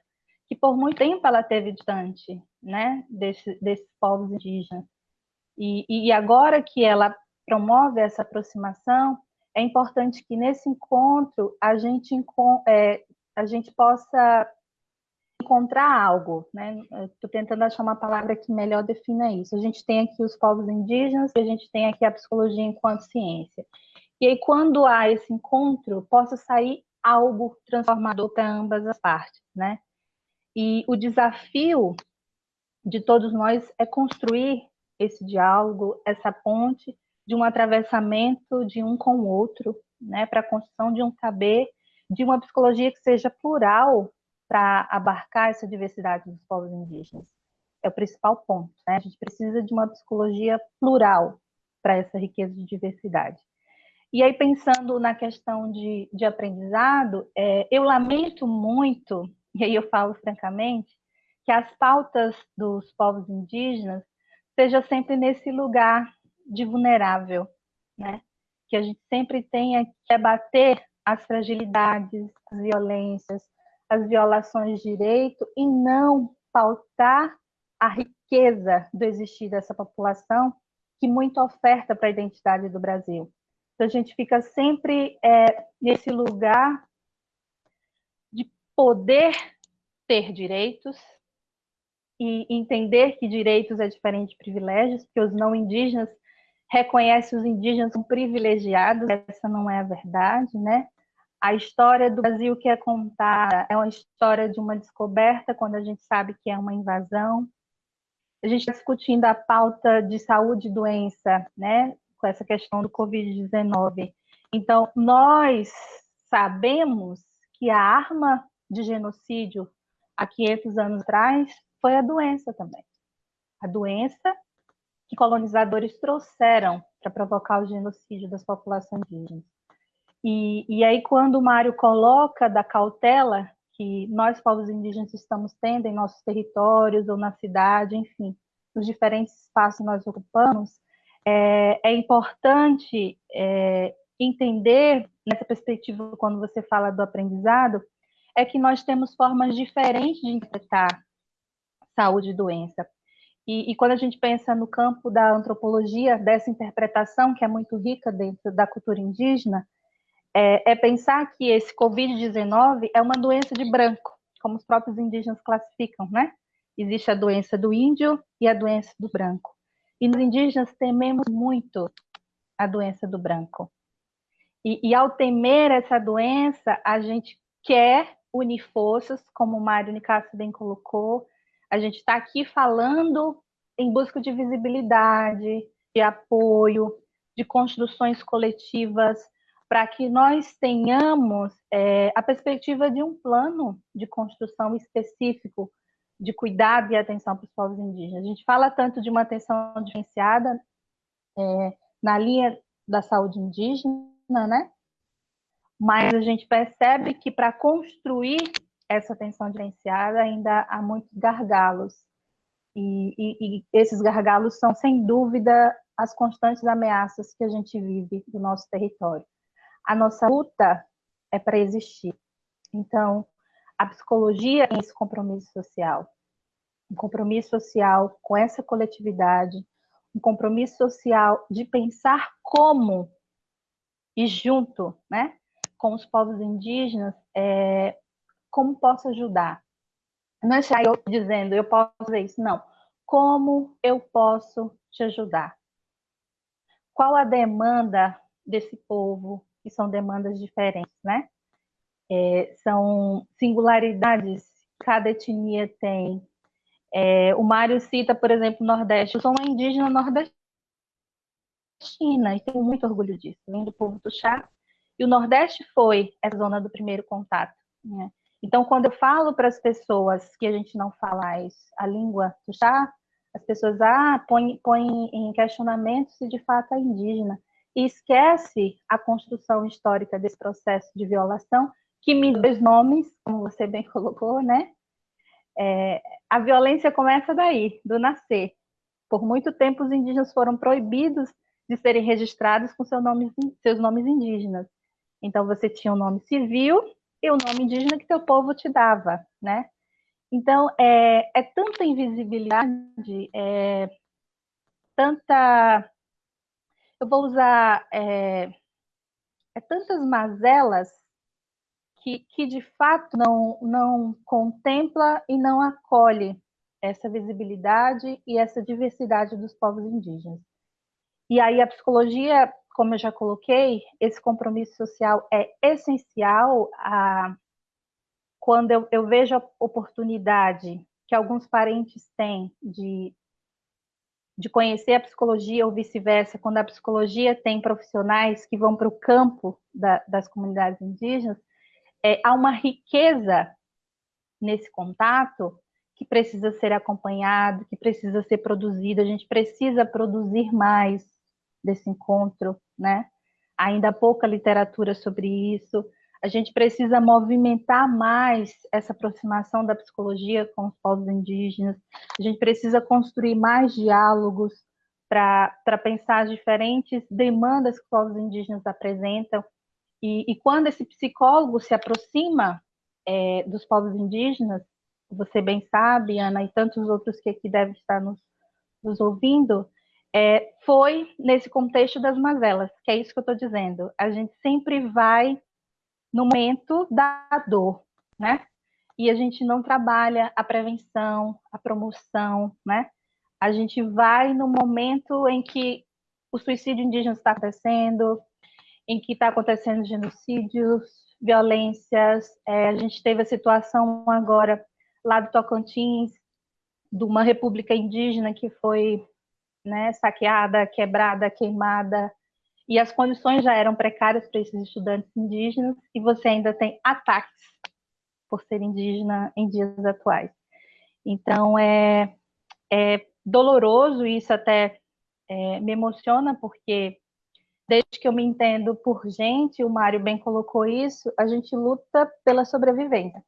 que por muito tempo ela teve distante, né, desse, desses povos indígenas. E, e agora que ela promove essa aproximação, é importante que nesse encontro a gente, é, a gente possa encontrar algo, né? Estou tentando achar uma palavra que melhor defina isso. A gente tem aqui os povos indígenas a gente tem aqui a psicologia enquanto ciência. E aí, quando há esse encontro, possa sair algo transformador para ambas as partes, né? E o desafio de todos nós é construir esse diálogo, essa ponte, de um atravessamento de um com o outro, né, para a construção de um saber, de uma psicologia que seja plural para abarcar essa diversidade dos povos indígenas. É o principal ponto. Né? A gente precisa de uma psicologia plural para essa riqueza de diversidade. E aí, pensando na questão de, de aprendizado, é, eu lamento muito, e aí eu falo francamente, que as pautas dos povos indígenas seja sempre nesse lugar de vulnerável, né? Que a gente sempre tenha que debater as fragilidades, as violências, as violações de direito e não pautar a riqueza do existir dessa população que muito oferta para a identidade do Brasil. Então, a gente fica sempre é, nesse lugar de poder ter direitos e entender que direitos é diferente de privilégios, porque os não indígenas reconhecem os indígenas como privilegiados, essa não é a verdade, né? A história do Brasil que é contada é uma história de uma descoberta, quando a gente sabe que é uma invasão. A gente está discutindo a pauta de saúde e doença, né? Com essa questão do Covid-19. Então, nós sabemos que a arma de genocídio há 500 anos atrás foi a doença também. A doença que colonizadores trouxeram para provocar o genocídio das populações indígenas. E, e aí, quando o Mário coloca da cautela que nós, povos indígenas, estamos tendo em nossos territórios ou na cidade, enfim, nos diferentes espaços que nós ocupamos, é, é importante é, entender, nessa perspectiva, quando você fala do aprendizado, é que nós temos formas diferentes de interpretar saúde e doença. E, e, quando a gente pensa no campo da antropologia, dessa interpretação que é muito rica dentro da cultura indígena, é, é pensar que esse Covid-19 é uma doença de branco, como os próprios indígenas classificam, né? Existe a doença do índio e a doença do branco. E nos indígenas tememos muito a doença do branco. E, e ao temer essa doença, a gente quer unir forças, como o Mário Nicasso bem colocou, a gente está aqui falando em busca de visibilidade, de apoio, de construções coletivas, para que nós tenhamos é, a perspectiva de um plano de construção específico de cuidado e atenção para os povos indígenas. A gente fala tanto de uma atenção diferenciada é, na linha da saúde indígena, né? Mas a gente percebe que para construir essa atenção diferenciada ainda há muitos gargalos. E, e, e, esses gargalos são, sem dúvida, as constantes ameaças que a gente vive do nosso território. A nossa luta é para existir. Então, a psicologia é esse compromisso social. Um compromisso social com essa coletividade, um compromisso social de pensar como e junto, né, com os povos indígenas, é, como posso ajudar? Não é eu dizendo, eu posso fazer isso, não. Como eu posso te ajudar? Qual a demanda desse povo, que são demandas diferentes, né? É, são singularidades que cada etnia tem. É, o Mário cita, por exemplo, o Nordeste. Eu sou uma indígena nordestina e tenho muito orgulho disso. Vim do povo do chá. E o Nordeste foi essa zona do primeiro contato. Né? Então, quando eu falo para as pessoas que a gente não fala a língua chá, as pessoas ah, põem põe em questionamento se de fato é indígena e esquece a construção histórica desse processo de violação, que me dois nomes, como você bem [LAUGHS] colocou, né? É, a violência começa daí, do nascer. Por muito tempo, os indígenas foram proibidos de serem registrados com seu nome, seus nomes indígenas. Então, você tinha um nome civil e o nome indígena que teu povo te dava, né? Então, é, é tanta invisibilidade, é, tanta... Eu vou usar... É, é tantas mazelas que, que, de fato, não, não contempla e não acolhe essa visibilidade e essa diversidade dos povos indígenas. E aí a psicologia como eu já coloquei, esse compromisso social é essencial a, quando eu, eu vejo a oportunidade que alguns parentes têm de, de conhecer a psicologia ou vice-versa, quando a psicologia tem profissionais que vão para o campo da, das comunidades indígenas, é, há uma riqueza nesse contato que precisa ser acompanhado, que precisa ser produzido, a gente precisa produzir mais, desse encontro, né? Ainda há pouca literatura sobre isso. A gente precisa movimentar mais essa aproximação da psicologia com os povos indígenas. A gente precisa construir mais diálogos para pensar as diferentes demandas que os povos indígenas apresentam. E, e quando esse psicólogo se aproxima é, dos povos indígenas, você bem sabe, Ana, e tantos outros que aqui devem estar nos, nos ouvindo, é, foi nesse contexto das mazelas, que é isso que eu estou dizendo. A gente sempre vai no momento da dor, né? E a gente não trabalha a prevenção, a promoção, né? A gente vai no momento em que o suicídio indígena está acontecendo, em que está acontecendo genocídios, violências. É, a gente teve a situação agora lá do Tocantins, de uma república indígena que foi né, saqueada, quebrada, queimada, e as condições já eram precárias para esses estudantes indígenas, e você ainda tem ataques por ser indígena em dias atuais. Então, é, é doloroso, e isso até é, me emociona, porque desde que eu me entendo por gente, o Mário bem colocou isso, a gente luta pela sobrevivência.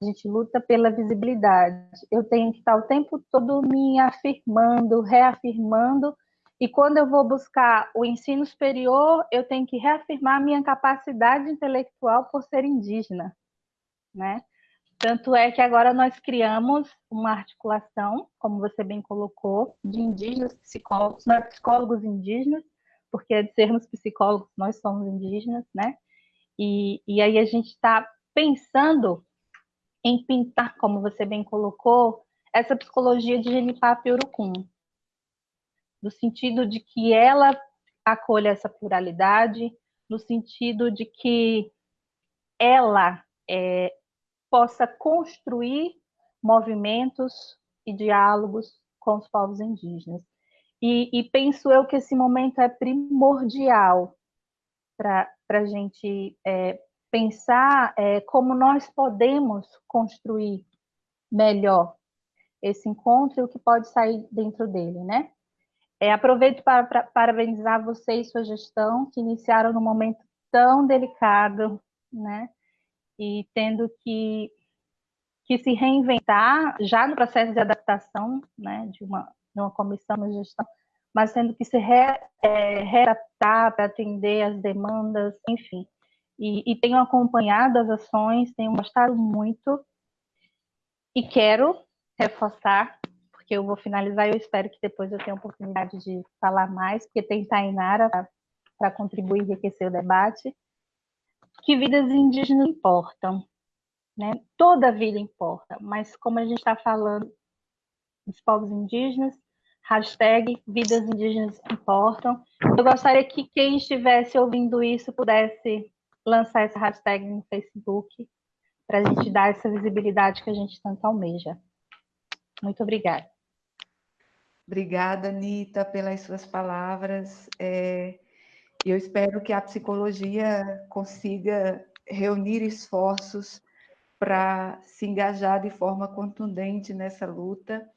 A gente luta pela visibilidade. Eu tenho que estar o tempo todo me afirmando, reafirmando, e quando eu vou buscar o ensino superior, eu tenho que reafirmar minha capacidade intelectual por ser indígena, né? Tanto é que agora nós criamos uma articulação, como você bem colocou, de indígenas psicólogos, não é psicólogos indígenas, porque de sermos psicólogos nós somos indígenas, né? E, e aí a gente está pensando em pintar, como você bem colocou, essa psicologia de Genipapo e Urucum, no sentido de que ela acolha essa pluralidade, no sentido de que ela é, possa construir movimentos e diálogos com os povos indígenas. E, e penso eu que esse momento é primordial para a gente é, pensar é, como nós podemos construir melhor esse encontro e o que pode sair dentro dele, né? É, aproveito para, para parabenizar você e sua gestão, que iniciaram num momento tão delicado, né? E tendo que, que se reinventar já no processo de adaptação, né? De uma, de uma comissão de gestão, mas tendo que se re, é, readaptar para atender as demandas, enfim. E, e tenho acompanhado as ações, tenho gostado muito e quero reforçar, porque eu vou finalizar e eu espero que depois eu tenha oportunidade de falar mais, porque tem Tainara para contribuir e enriquecer o debate, que vidas indígenas importam. Né? Toda vida importa, mas como a gente está falando dos povos indígenas, hashtag vidas indígenas importam. Eu gostaria que quem estivesse ouvindo isso pudesse lançar essa hashtag no Facebook para a gente dar essa visibilidade que a gente tanto almeja. Muito obrigada. Obrigada, Anitta, pelas suas palavras. É, eu espero que a psicologia consiga reunir esforços para se engajar de forma contundente nessa luta,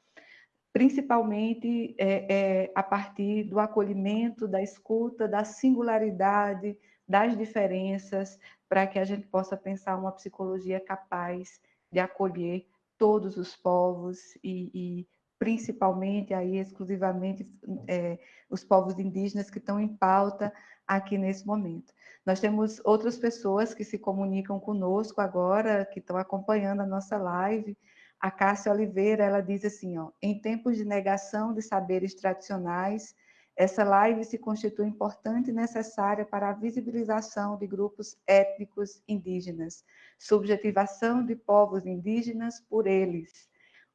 principalmente é, é, a partir do acolhimento, da escuta, da singularidade, das diferenças, para que a gente possa pensar uma psicologia capaz de acolher todos os povos e, e principalmente aí exclusivamente é, os povos indígenas que estão em pauta aqui nesse momento. Nós temos outras pessoas que se comunicam conosco agora, que estão acompanhando a nossa live. A Cássia Oliveira, ela diz assim, ó, em tempos de negação de saberes tradicionais, essa live se constitui importante e necessária para a visibilização de grupos étnicos indígenas, subjetivação de povos indígenas por eles.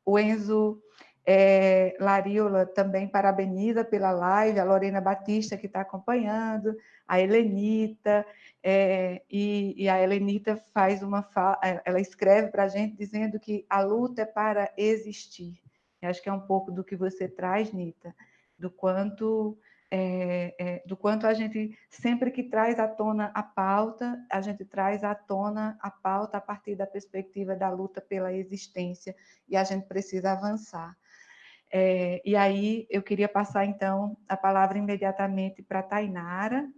O Enzo é, Lariola também parabeniza pela live, a Lorena Batista que está acompanhando, a Helenita, é, e, e, a Helenita faz uma é, ela escreve para a gente dizendo que a luta é para existir. Eu acho que é um pouco do que você traz, Nita, do quanto é, é, do quanto a gente, sempre que traz à tona a pauta, a gente traz à tona a pauta a partir da perspectiva da luta pela existência, e a gente precisa avançar. É, e aí eu queria passar, então, a palavra imediatamente para Tainara.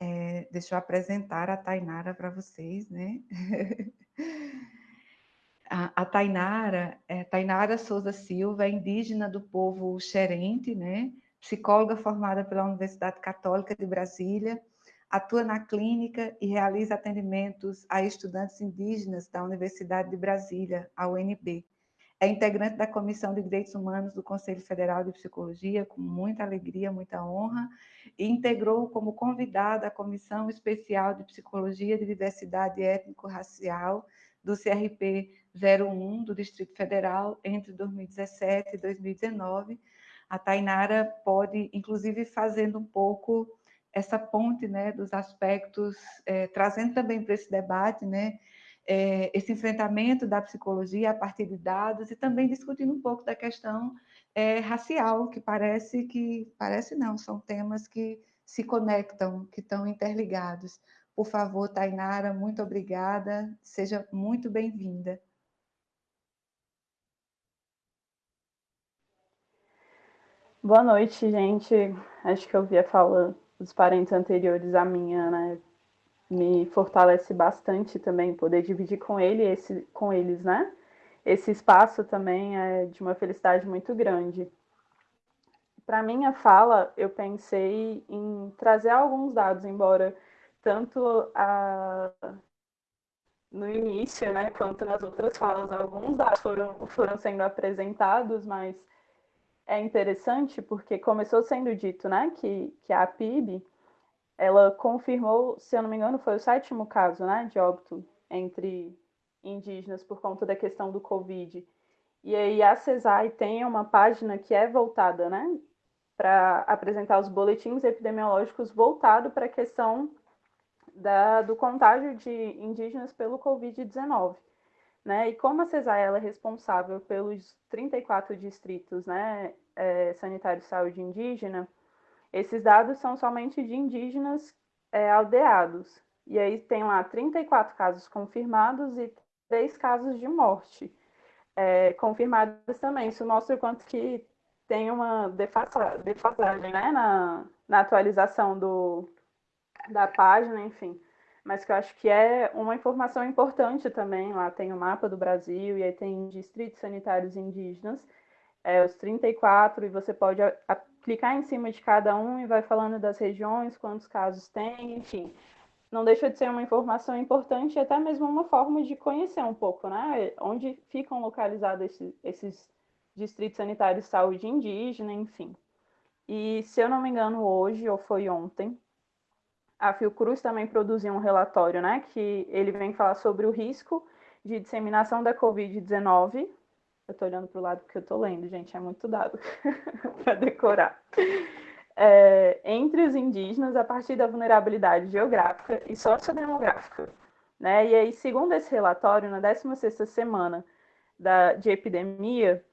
É, deixa eu apresentar a Tainara para vocês, né? [LAUGHS] A, a Tainara, é, Tainara Souza Silva, é indígena do povo xerente, né? psicóloga formada pela Universidade Católica de Brasília, atua na clínica e realiza atendimentos a estudantes indígenas da Universidade de Brasília, a UNB. É integrante da Comissão de Direitos Humanos do Conselho Federal de Psicologia, com muita alegria, muita honra, e integrou como convidada a Comissão Especial de Psicologia de Diversidade Étnico-Racial do CRP 01 do Distrito Federal entre 2017 e 2019. A Tainara pode, inclusive, fazendo um pouco essa ponte né, dos aspectos, é, trazendo também para esse debate, né, é, esse enfrentamento da psicologia a partir de dados e também discutindo um pouco da questão é, racial, que parece que, parece não, são temas que se conectam, que estão interligados. Por favor, Tainara, muito obrigada, seja muito bem-vinda. Boa noite, gente. Acho que eu vi a fala dos parentes anteriores à minha, né? Me fortalece bastante também poder dividir com ele esse, com eles, né? Esse espaço também é de uma felicidade muito grande. Para minha fala, eu pensei em trazer alguns dados, embora tanto a, no início, né, quanto nas outras falas, alguns dados foram, foram sendo apresentados, mas é interessante porque começou sendo dito, né, que, que a PIB, ela confirmou, se eu não me engano, foi o sétimo caso, né, de óbito entre indígenas por conta da questão do Covid. E aí a CESAI tem uma página que é voltada, né, para apresentar os boletins epidemiológicos voltado para a questão da, do contágio de indígenas pelo Covid-19. Né? E como a CESAI é responsável pelos 34 distritos né, é, sanitários de saúde indígena, esses dados são somente de indígenas é, aldeados. E aí tem lá 34 casos confirmados e 3 casos de morte é, confirmados também. Isso mostra o quanto que tem uma defasagem né, na, na atualização do, da página, enfim mas que eu acho que é uma informação importante também. Lá tem o mapa do Brasil, e aí tem distritos sanitários indígenas, é, os 34, e você pode clicar em cima de cada um e vai falando das regiões, quantos casos tem, enfim. Não deixa de ser uma informação importante e até mesmo uma forma de conhecer um pouco, né? Onde ficam localizados esses, esses distritos sanitários de saúde indígena, enfim. E se eu não me engano, hoje, ou foi ontem, a Fiocruz também produziu um relatório, né, que ele vem falar sobre o risco de disseminação da Covid-19. Eu estou olhando para o lado porque eu estou lendo, gente, é muito dado [LAUGHS] para decorar. É, entre os indígenas, a partir da vulnerabilidade geográfica e sociodemográfica. Né? E aí, segundo esse relatório, na 16ª semana da, de epidemia,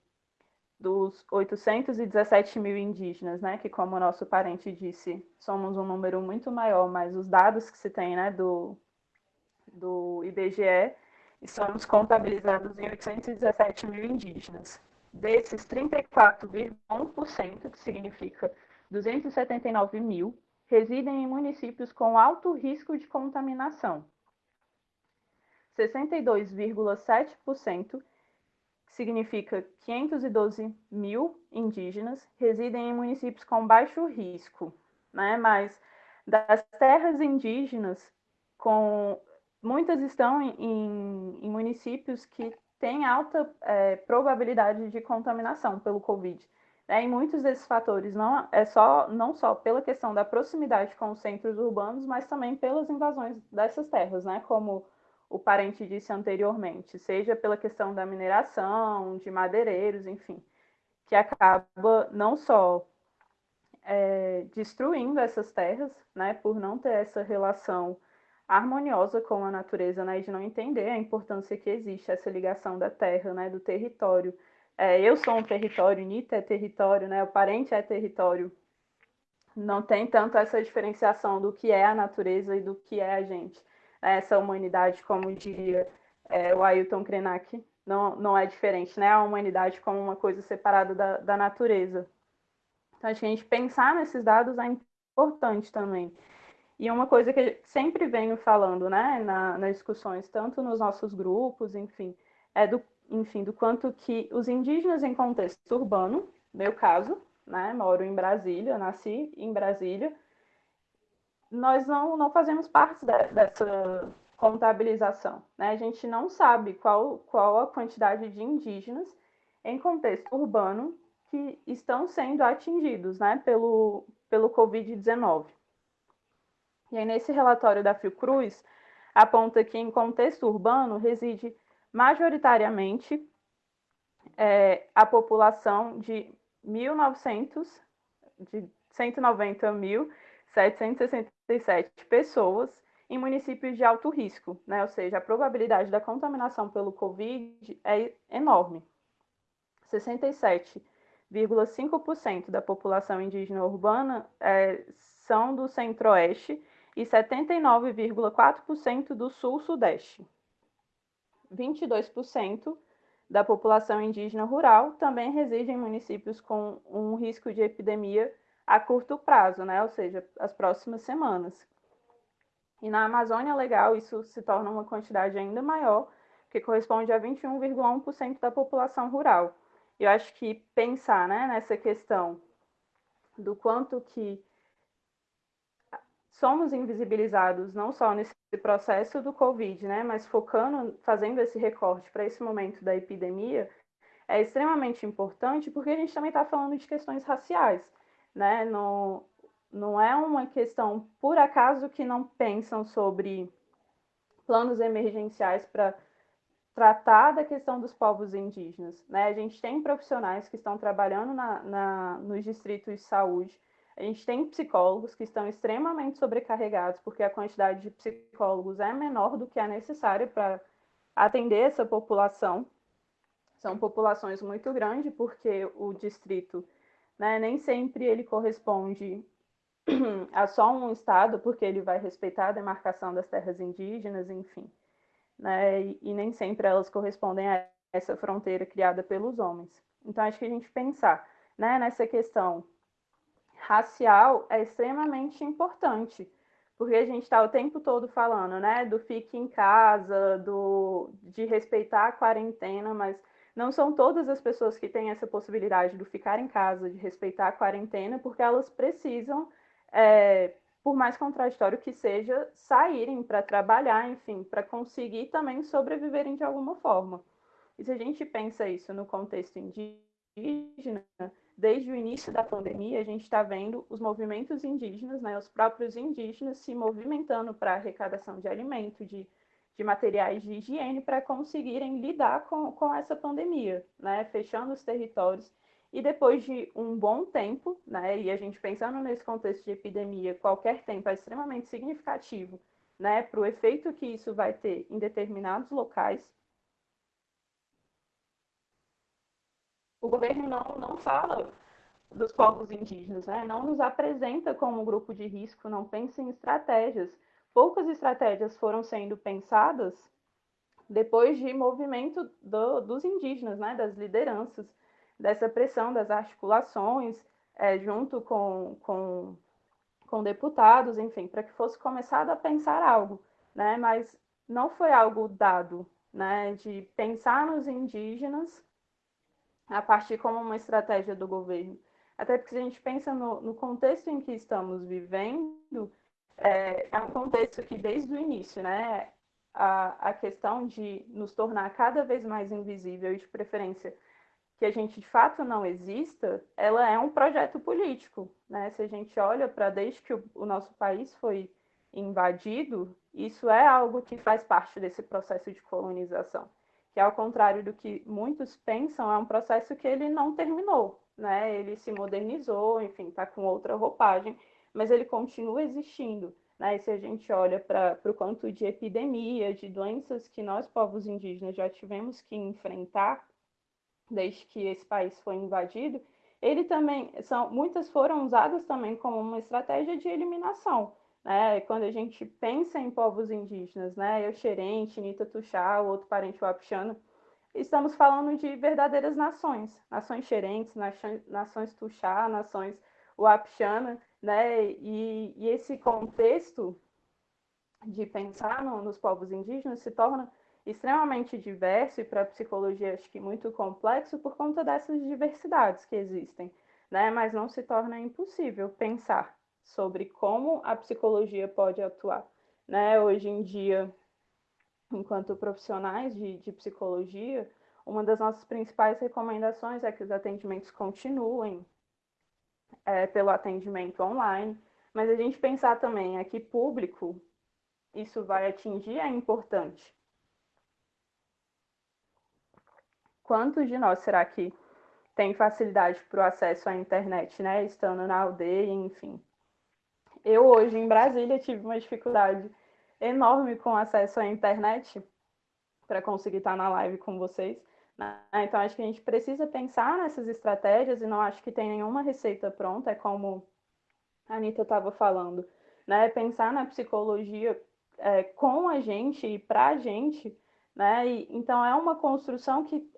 dos 817 mil indígenas, né, que como o nosso parente disse, somos um número muito maior, mas os dados que se tem, né, do, do IBGE, somos contabilizados em 817 mil indígenas. Desses, 34,1%, que significa 279 mil, residem em municípios com alto risco de contaminação. 62,7% significa 512 mil indígenas residem em municípios com baixo risco, né? Mas das terras indígenas, com muitas estão em, em municípios que têm alta é, probabilidade de contaminação pelo Covid. Né? E muitos desses fatores não é só não só pela questão da proximidade com os centros urbanos, mas também pelas invasões dessas terras, né? Como o parente disse anteriormente, seja pela questão da mineração, de madeireiros, enfim, que acaba não só é, destruindo essas terras, né, por não ter essa relação harmoniosa com a natureza, né, de não entender a importância que existe essa ligação da terra, né, do território. É, eu sou um território, Nita é território, né, o parente é território. Não tem tanto essa diferenciação do que é a natureza e do que é a gente essa humanidade, como diria é, o Ailton Krenak, não, não é diferente, né? A humanidade como uma coisa separada da, da natureza. Então, acho que a gente pensar nesses dados é importante também. E uma coisa que sempre venho falando, né, na, nas discussões, tanto nos nossos grupos, enfim, é do, enfim, do quanto que os indígenas em contexto urbano, meu caso, né, moro em Brasília, nasci em Brasília, nós não, não fazemos parte de, dessa contabilização. Né? A gente não sabe qual, qual a quantidade de indígenas em contexto urbano que estão sendo atingidos né, pelo, pelo Covid-19. E aí, nesse relatório da Fiocruz, aponta que em contexto urbano reside majoritariamente é, a população de 1.900, de 190.767 pessoas em municípios de alto risco, né? ou seja, a probabilidade da contaminação pelo Covid é enorme. 67,5% da população indígena urbana é, são do centro-oeste e 79,4% do sul-sudeste. 22% da população indígena rural também reside em municípios com um risco de epidemia a curto prazo, né? ou seja, as próximas semanas, e na Amazônia Legal, isso se torna uma quantidade ainda maior, que corresponde a 21,1% da população rural. Eu acho que pensar né, nessa questão do quanto que somos invisibilizados não só nesse processo do Covid, né, mas focando, fazendo esse recorte para esse momento da epidemia, é extremamente importante porque a gente também está falando de questões raciais. Né? No, não é uma questão por acaso que não pensam sobre planos emergenciais para tratar da questão dos povos indígenas. Né? A gente tem profissionais que estão trabalhando na, na, nos distritos de saúde, a gente tem psicólogos que estão extremamente sobrecarregados, porque a quantidade de psicólogos é menor do que é necessária para atender essa população. São populações muito grandes, porque o distrito né, nem sempre ele corresponde [CLEARS THROAT] a só um Estado, porque ele vai respeitar a demarcação das terras indígenas, enfim. Né? E, e, nem sempre elas correspondem a essa fronteira criada pelos homens. Então, acho que a gente pensar né, nessa questão racial é extremamente importante, porque a gente está o tempo todo falando né, do fique em casa, do, de respeitar a quarentena, mas não são todas as pessoas que têm essa possibilidade do ficar em casa, de respeitar a quarentena, porque elas precisam é, por mais contraditório que seja, saírem para trabalhar, enfim, para conseguir também sobreviverem de alguma forma. E se a gente pensa isso no contexto indígena, desde o início da pandemia, a gente está vendo os movimentos indígenas, né, os próprios indígenas se movimentando para arrecadação de alimento, de, de materiais de higiene, para conseguirem lidar com, com essa pandemia, né, fechando os territórios e depois de um bom tempo, né, e a gente pensando nesse contexto de epidemia, qualquer tempo é extremamente significativo né, para o efeito que isso vai ter em determinados locais, o governo não, não fala dos povos indígenas, né? não nos apresenta como grupo de risco, não pensa em estratégias. Poucas estratégias foram sendo pensadas depois de movimento do, dos indígenas, né? das lideranças dessa pressão das articulações, é, junto com, com, com deputados, enfim, para que fosse começado a pensar algo, né? Mas não foi algo dado, né? De pensar nos indígenas a partir como uma estratégia do governo. Até porque se a gente pensa no, no contexto em que estamos vivendo, é, é, um contexto que desde o início, né? A, a questão de nos tornar cada vez mais invisível e de preferência que a gente de fato não exista, ela é um projeto político. Né? Se a gente olha para desde que o, o nosso país foi invadido, isso é algo que faz parte desse processo de colonização, que ao contrário do que muitos pensam, é um processo que ele não terminou, né? Ele se modernizou, enfim, está com outra roupagem, mas ele continua existindo. Né? E se a gente olha para o quanto de epidemia, de doenças que nós, povos indígenas, já tivemos que enfrentar, desde que esse país foi invadido, ele também são muitas foram usadas também como uma estratégia de eliminação. Né? Quando a gente pensa em povos indígenas, né, eu Xerente, Nita Tuxá, o outro parente Wapixana, estamos falando de verdadeiras nações, nações Xerentes, nações Tuxá, nações Wapixana, né? E, e, esse contexto de pensar no, nos povos indígenas se torna extremamente diverso e para a psicologia acho que muito complexo por conta dessas diversidades que existem, né? Mas não se torna impossível pensar sobre como a psicologia pode atuar, né? Hoje em dia, enquanto profissionais de, de psicologia, uma das nossas principais recomendações é que os atendimentos continuem é, pelo atendimento online, mas a gente pensar também a que público isso vai atingir é importante. Quantos de nós será que tem facilidade para o acesso à internet, né? Estando na aldeia, enfim. Eu hoje em Brasília tive uma dificuldade enorme com acesso à internet para conseguir estar na live com vocês. Né? Então acho que a gente precisa pensar nessas estratégias e não acho que tem nenhuma receita pronta, é como a Anitta estava falando, né? Pensar na psicologia é, com a gente e para a gente, né? E, então é uma construção que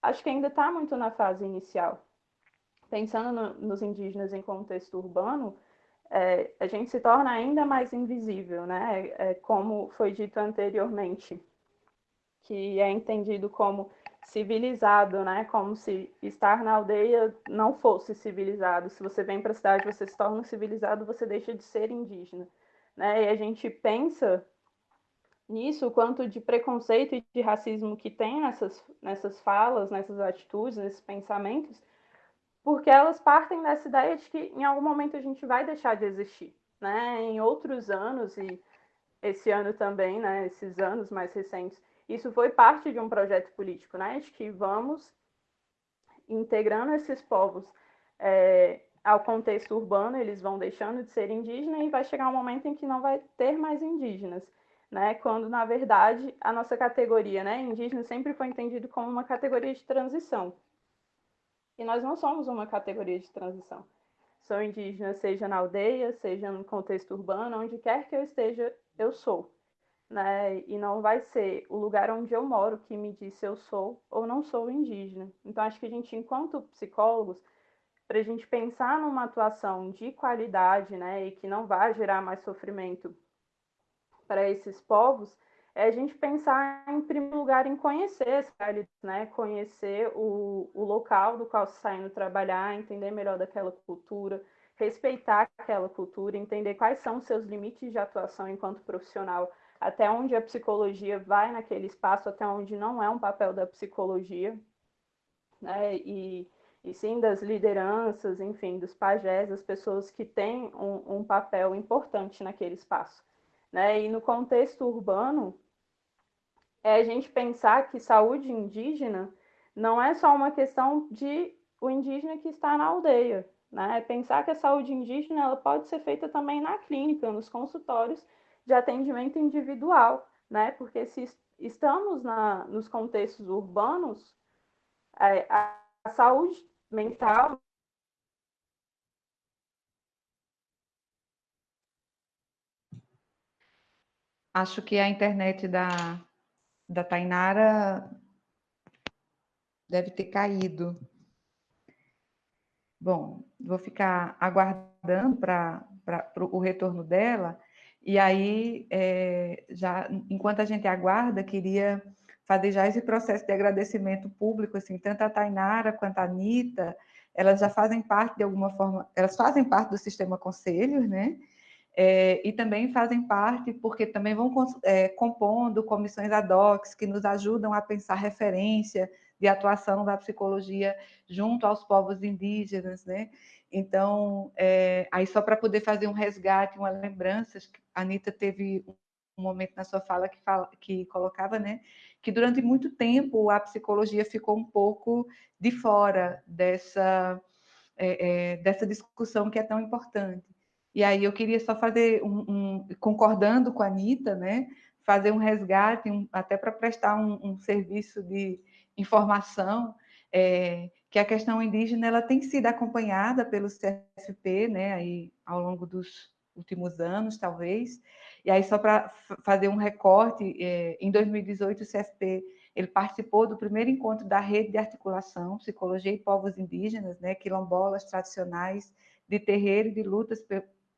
acho que ainda está muito na fase inicial. Pensando no, nos indígenas em contexto urbano, é, a gente se torna ainda mais invisível, né? É, é como foi dito anteriormente, que é entendido como civilizado, né? Como se estar na aldeia não fosse civilizado. Se você vem para a cidade, você se torna civilizado, você deixa de ser indígena, né? E a gente pensa nisso, o quanto de preconceito e de racismo que tem nessas, nessas falas, nessas atitudes, nesses pensamentos, porque elas partem dessa ideia de que em algum momento a gente vai deixar de existir, né? Em outros anos e esse ano também, né? Esses anos mais recentes, isso foi parte de um projeto político, né? De que vamos integrando esses povos é, ao contexto urbano, eles vão deixando de ser indígenas e vai chegar um momento em que não vai ter mais indígenas, né? Quando na verdade a nossa categoria, né, indígena sempre foi entendido como uma categoria de transição. E nós não somos uma categoria de transição. Sou indígena, seja na aldeia, seja no contexto urbano, onde quer que eu esteja, eu sou né? E não vai ser o lugar onde eu moro que me diz se eu sou ou não sou indígena. Então, acho que a gente, enquanto psicólogos, para a gente pensar numa atuação de qualidade, né, e que não vai gerar mais sofrimento para esses povos, é a gente pensar, em primeiro lugar, em conhecer essa né, conhecer o, o local do qual se está indo trabalhar, entender melhor daquela cultura, respeitar aquela cultura, entender quais são os seus limites de atuação enquanto profissional até onde a psicologia vai naquele espaço, até onde não é um papel da psicologia, né? E, e sim das lideranças, enfim, dos pajés, das pessoas que têm um, um papel importante naquele espaço. Né? E no contexto urbano, é a gente pensar que saúde indígena não é só uma questão de o indígena que está na aldeia, né? É pensar que a saúde indígena ela pode ser feita também na clínica, nos consultórios, de atendimento individual, né? Porque se estamos na, nos contextos urbanos, é, a, a saúde mental Acho que a internet da, da Tainara deve ter caído. Bom, vou ficar aguardando para o retorno dela. E aí, é, já enquanto a gente aguarda, queria fazer já esse processo de agradecimento público, assim, tanto a Tainara quanto a Anitta, elas já fazem parte de alguma forma, elas fazem parte do sistema conselhos, né? É, e também fazem parte, porque também vão é, compondo comissões ad hoc que nos ajudam a pensar referência de atuação da psicologia junto aos povos indígenas, né? Então, é, aí só para poder fazer um resgate, uma lembrança, a Anitta teve um momento na sua fala que, fala, que colocava, né, que durante muito tempo a psicologia ficou um pouco de fora dessa, é, é, dessa discussão que é tão importante. E aí eu queria só fazer um, um concordando com a Anitta, né, fazer um resgate, um, até para prestar um, um, serviço de informação, é, que a questão indígena ela tem sido acompanhada pelo CFP, né, aí ao longo dos últimos anos, talvez. E aí só para fazer um recorte, é, em 2018 o CFP ele participou do primeiro encontro da rede de articulação Psicologia e Povos Indígenas, né, quilombolas tradicionais de terreiro e de lutas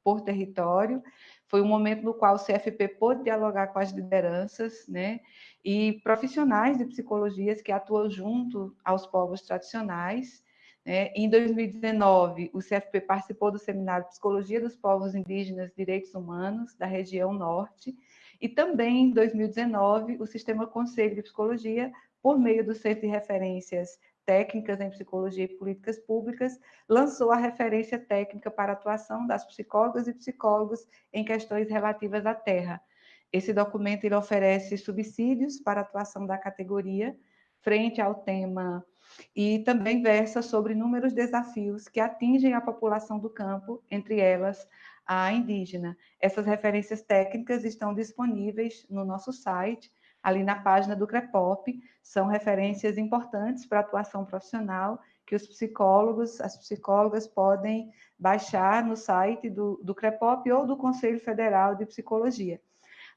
por território. Foi um momento no qual o CFP pôde dialogar com as lideranças, né, e profissionais de psicologias que atuam junto aos povos tradicionais. Né. Em 2019, o CFP participou do seminário Psicologia dos Povos Indígenas e Direitos Humanos da região Norte, e também em 2019, o Sistema Conselho de Psicologia, por meio do Centro de Referências técnicas em psicologia e políticas públicas, lançou a referência técnica para a atuação das psicólogas e psicólogos em questões relativas à terra. Esse documento ele oferece subsídios para a atuação da categoria frente ao tema e também versa sobre inúmeros desafios que atingem a população do campo, entre elas a indígena. Essas referências técnicas estão disponíveis no nosso site, ali na página do CREPOP, são referências importantes para a atuação profissional que os psicólogos, as psicólogas podem baixar no site do, do CREPOP ou do Conselho Federal de Psicologia.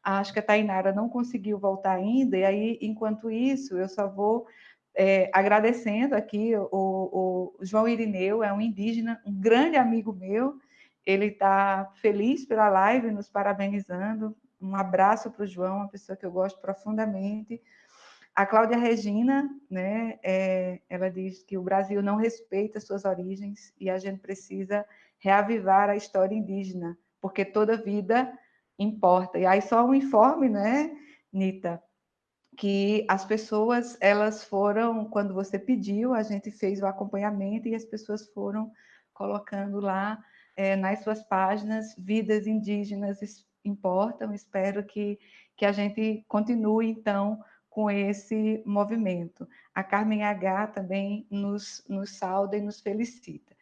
Acho que a Tainara não conseguiu voltar ainda, e aí, enquanto isso, eu só vou é, agradecendo aqui o, o, João Irineu, é um indígena, um grande amigo meu, ele está feliz pela live, nos parabenizando, um abraço para o João, uma pessoa que eu gosto profundamente. A Cláudia Regina, né, é, ela diz que o Brasil não respeita suas origens e a gente precisa reavivar a história indígena, porque toda vida importa. E aí só um informe, né, Nita, que as pessoas, elas foram, quando você pediu, a gente fez o acompanhamento e as pessoas foram colocando lá é, nas suas páginas vidas indígenas importam. Espero que, que a gente continue, então, com esse movimento. A Carmen H também nos, nos sauda e nos felicita.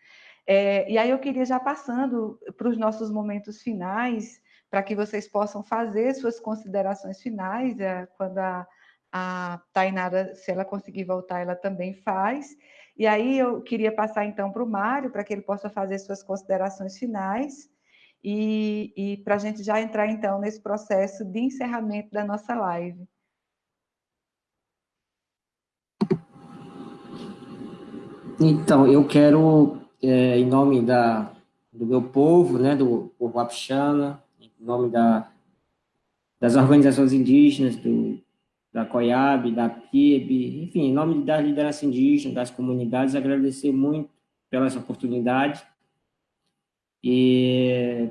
É, e aí eu queria já passando para os nossos momentos finais, para que vocês possam fazer suas considerações finais, é, quando a, a Tainara, se ela conseguir voltar, ela também faz. E aí eu queria passar então para o Mário, para que ele possa fazer suas considerações finais e, e para a gente já entrar, então, nesse processo de encerramento da nossa live. Então, eu quero, é, em nome da, do meu povo, né, do povo Apixana, nome da, das organizações indígenas, do, da COIAB, da PIB, enfim, em nome da liderança indígena, das comunidades, agradecer muito pela essa oportunidade e,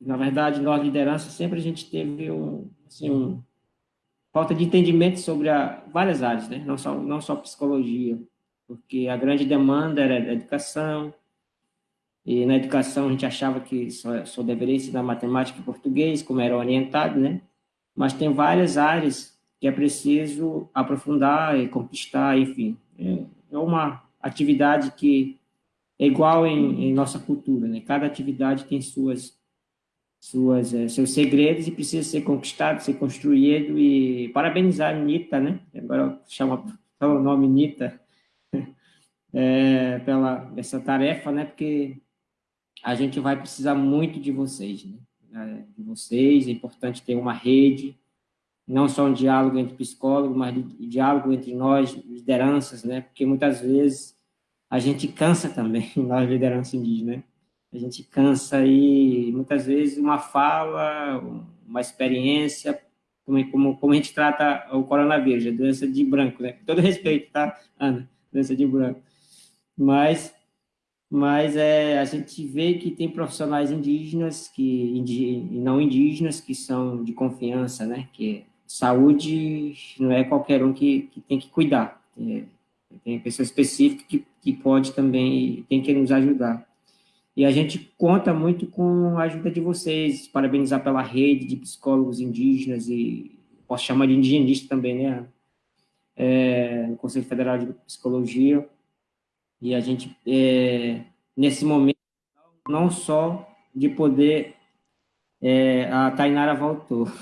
na verdade, nós, liderança, sempre a gente teve um, assim, um, falta de entendimento sobre a, várias áreas, né? não, só, não só psicologia, porque a grande demanda era a educação, e na educação a gente achava que só, só deveria ensinar matemática e português, como era orientado, né? Mas tem várias áreas que é preciso aprofundar e conquistar, enfim. É, é uma atividade que é igual em, em, nossa cultura, né? Cada atividade tem suas, suas, é, seus segredos e precisa ser conquistado, ser construído e parabenizar a Nita, né? Agora chama o nome Nita [LAUGHS] é, pela essa tarefa, né? Porque a gente vai precisar muito de vocês, né? É, de vocês, é importante ter uma rede, não só um diálogo entre psicólogos, mas diálogo entre nós, lideranças, né? Porque muitas vezes a gente cansa também, [LAUGHS] nós liderança indígena, né? A gente cansa e muitas vezes uma fala, uma experiência, como, como, como a gente trata o coronavírus, a doença de branco, né? Com todo respeito, tá, Ana? Doença de branco. Mas, mas é, a gente vê que tem profissionais indígenas que, não indígenas que são de confiança, né? Que saúde não é qualquer um que, que tem que cuidar. É, tem pessoa específica que, que pode também, tem que nos ajudar. E a gente conta muito com a ajuda de vocês, parabenizar pela rede de psicólogos indígenas e posso chamar de indigenista também, né? É, no Conselho Federal de Psicologia. E a gente, é, nesse momento, não só de poder... É, a Tainara voltou. [LAUGHS]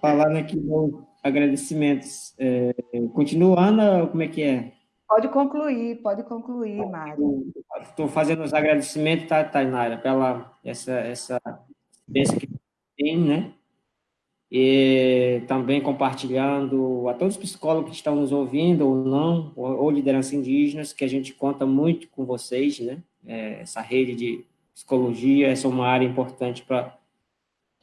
Falando aqui no agradecimentos. É, continua, Ana, como é que é? Pode concluir, pode concluir, Mário. Estou fazendo os agradecimentos, tá, Tainara, pela essa, essa que tem, né? E também compartilhando a todos os psicólogos que estão nos ouvindo, ou não, ou, ou liderança indígenas, que a gente conta muito com vocês, né? É, essa rede de psicologia, essa é uma área importante para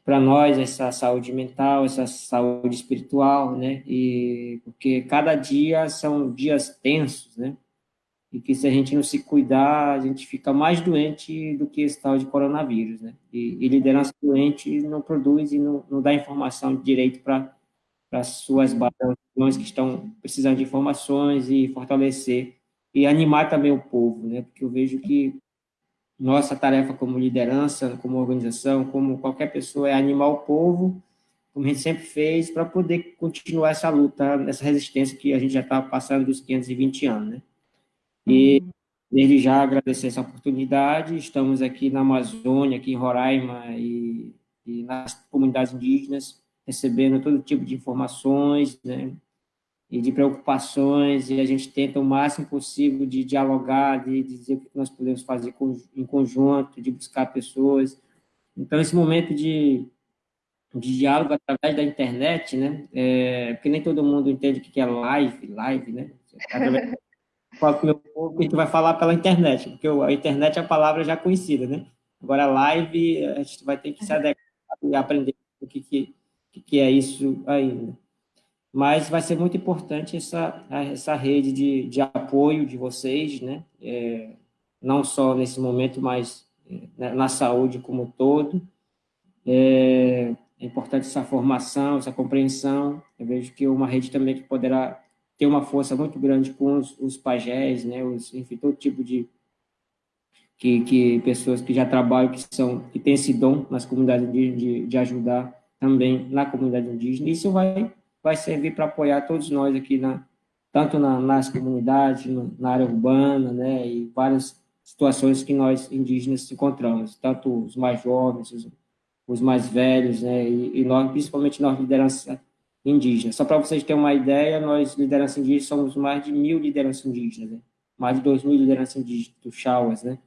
para nós essa saúde mental, essa saúde espiritual, né? E porque cada dia são dias tensos, né? E que se a gente não se cuidar, a gente fica mais doente do que esse tal de coronavírus, né? E, e liderança doente não produz e não, não dá informação direito para as suas bases que estão precisando de informações e fortalecer e animar também o povo, né? Porque eu vejo que nossa tarefa como liderança, como organização, como qualquer pessoa, é animar o povo, como a gente sempre fez, para poder continuar essa luta, essa resistência que a gente já está passando dos 520 anos, né? E, uhum. desde já, agradecer essa oportunidade, estamos aqui na Amazônia, aqui em Roraima e, e nas comunidades indígenas, recebendo todo tipo de informações, né? e de preocupações, e a gente tenta o máximo possível de dialogar, de, dizer o que nós podemos fazer em conjunto, de buscar pessoas. Então, esse momento de, de diálogo através da internet, né, é, porque nem todo mundo entende o que é live, live, né, com [LAUGHS] o que a gente vai falar pela internet, porque a internet é a palavra já conhecida, né, agora live, a gente vai ter que se adequar e aprender o que, que, que é isso ainda mas vai ser muito importante essa, essa rede de, de apoio de vocês, né? É, não só nesse momento, mas é, na saúde como um todo. É, é, importante essa formação, essa compreensão. Eu vejo que uma rede também que poderá ter uma força muito grande com os, os pajés, né? Os, enfim, todo tipo de que, que pessoas que já trabalham, que são que têm esse dom nas comunidades de, de, de ajudar também na comunidade indígena. Isso vai vai servir para apoiar todos nós aqui, na, tanto na, nas comunidades, na área urbana, né, e várias situações que nós indígenas encontramos, tanto os mais jovens, os, os mais velhos, né, e, e, nós, principalmente nós, liderança indígena. Só para vocês terem uma ideia, nós, liderança indígena, somos mais de mil lideranças indígenas, né, mais de dois mil lideranças indígenas, do Chauas, né,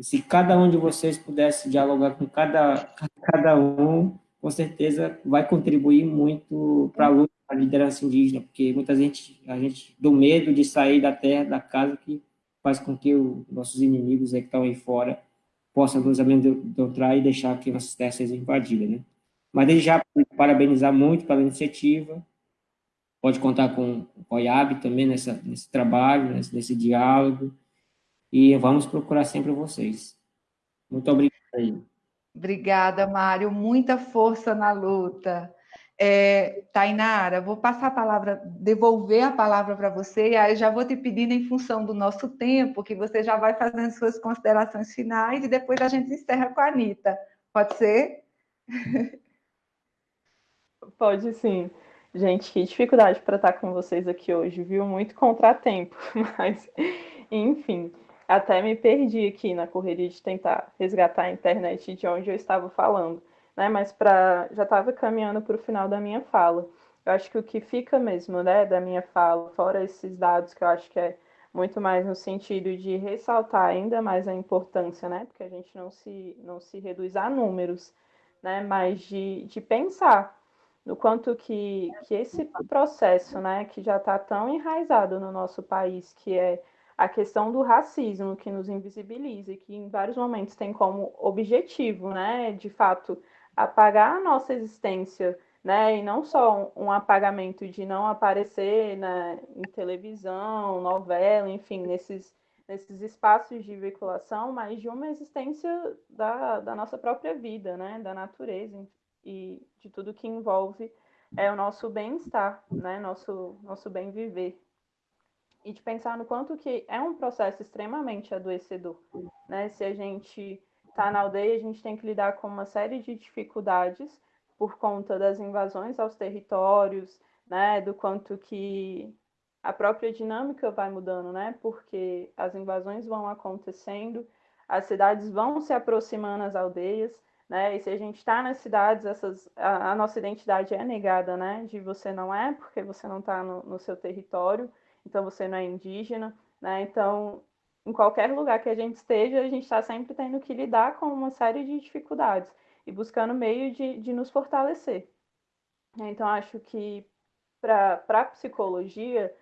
e se cada um de vocês pudesse dialogar com cada, cada um, com certeza vai contribuir muito para a luta da liderança indígena, porque muita gente, a gente, do medo de sair da terra, da casa, que faz com que os nossos inimigos que estão aí fora possam nos amedrontar e deixar que nossas terras sejam invadidas, né? Mas desde já, parabenizar muito pela iniciativa, pode contar com o OIAB também nessa, nesse trabalho, nesse, nesse diálogo, e vamos procurar sempre vocês. Muito obrigado. Obrigada, Mário. Muita força na luta. É, Tainara, vou passar a palavra, devolver a palavra para você, e aí já vou te pedindo, em função do nosso tempo, que você já vai fazendo suas considerações finais e depois a gente encerra com a Anitta. Pode ser? [LAUGHS] Pode sim. Gente, que dificuldade para estar com vocês aqui hoje, viu? Muito contratempo, [LAUGHS] mas enfim. Até me perdi aqui na correria de tentar resgatar a internet de onde eu estava falando, né? Mas para já estava caminhando para o final da minha fala. Eu acho que o que fica mesmo, né, da minha fala, fora esses dados que eu acho que é muito mais no sentido de ressaltar ainda mais a importância, né? Porque a gente não se não se reduz a números, né? Mas de, de pensar no quanto que, que esse processo, né, que já está tão enraizado no nosso país, que é a questão do racismo que nos invisibiliza e que em vários momentos tem como objetivo, né, de fato, apagar a nossa existência, né, e não só um apagamento de não aparecer né, em televisão, novela, enfim, nesses, nesses espaços de veiculação, mas de uma existência da, da nossa própria vida, né, da natureza e de tudo que envolve é o nosso bem-estar, né, nosso, nosso bem viver e de pensar no quanto que é um processo extremamente adoecedor, né? Se a gente está na aldeia, a gente tem que lidar com uma série de dificuldades por conta das invasões aos territórios, né? Do quanto que a própria dinâmica vai mudando, né? Porque as invasões vão acontecendo, as cidades vão se aproximando às aldeias, né? E se a gente está nas cidades, essas, a, a, nossa identidade é negada, né? De você não é, porque você não está no, no seu território então você não é indígena, né? Então, em qualquer lugar que a gente esteja, a gente está sempre tendo que lidar com uma série de dificuldades e buscando meio de, de nos fortalecer. Então, acho que para a psicologia,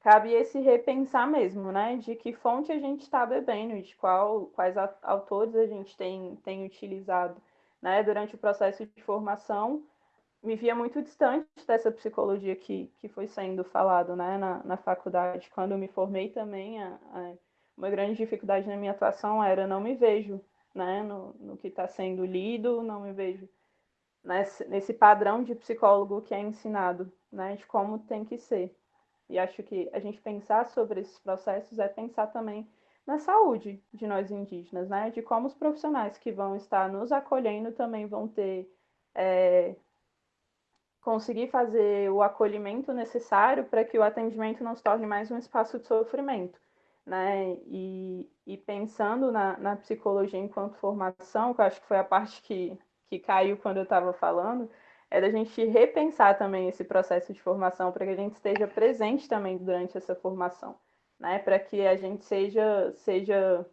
cabe esse repensar mesmo, né? De que fonte a gente está bebendo, de qual, quais autores a gente tem, tem utilizado. Né? Durante o processo de formação, me via muito distante dessa psicologia que, que foi sendo falado né? na, na faculdade. Quando eu me formei também, a, a, uma grande dificuldade na minha atuação era não me vejo né? no, no que está sendo lido, não me vejo nesse, nesse padrão de psicólogo que é ensinado, né? de como tem que ser. E acho que a gente pensar sobre esses processos é pensar também na saúde de nós indígenas, né? De como os profissionais que vão estar nos acolhendo também vão ter é, conseguir fazer o acolhimento necessário para que o atendimento não se torne mais um espaço de sofrimento, né? E, e pensando na, na psicologia enquanto formação, que eu acho que foi a parte que, que caiu quando eu estava falando, é da gente repensar também esse processo de formação para que a gente esteja presente também durante essa formação, né? Para que a gente seja seja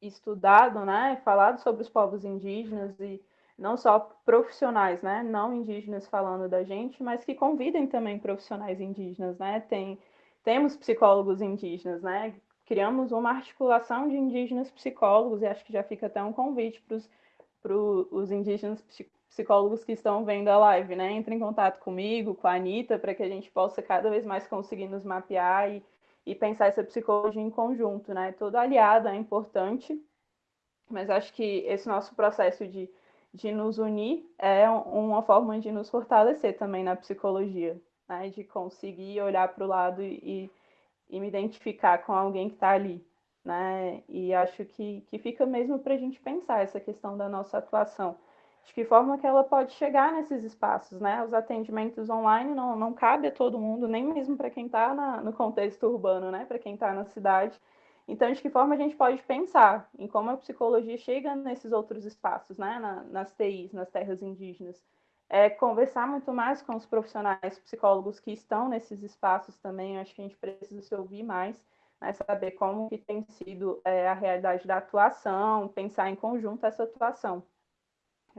estudado, né? Falado sobre os povos indígenas e não só profissionais, né? Não indígenas falando da gente, mas que convidem também profissionais indígenas, né? Tem temos psicólogos indígenas, né? Criamos uma articulação de indígenas psicólogos e acho que já fica até um convite para os indígenas psicólogos que estão vendo a live, né? Entre em contato comigo, com a Anitta, para que a gente possa cada vez mais conseguir nos mapear e, e pensar essa psicologia em conjunto, né? Todo aliado é importante, mas acho que esse nosso processo de, de nos unir é uma forma de nos fortalecer também na psicologia, né? De conseguir olhar para o lado e, e me identificar com alguém que está ali, né? E acho que, que fica mesmo para a gente pensar essa questão da nossa atuação de que forma que ela pode chegar nesses espaços, né? Os atendimentos online não, não cabe a todo mundo, nem mesmo para quem está no contexto urbano, né? Para quem está na cidade. Então, de que forma a gente pode pensar em como a psicologia chega nesses outros espaços, né? Na, nas TIs, nas terras indígenas. É conversar muito mais com os profissionais psicólogos que estão nesses espaços também. Acho que a gente precisa se ouvir mais, né? saber como que tem sido é, a realidade da atuação, pensar em conjunto essa atuação.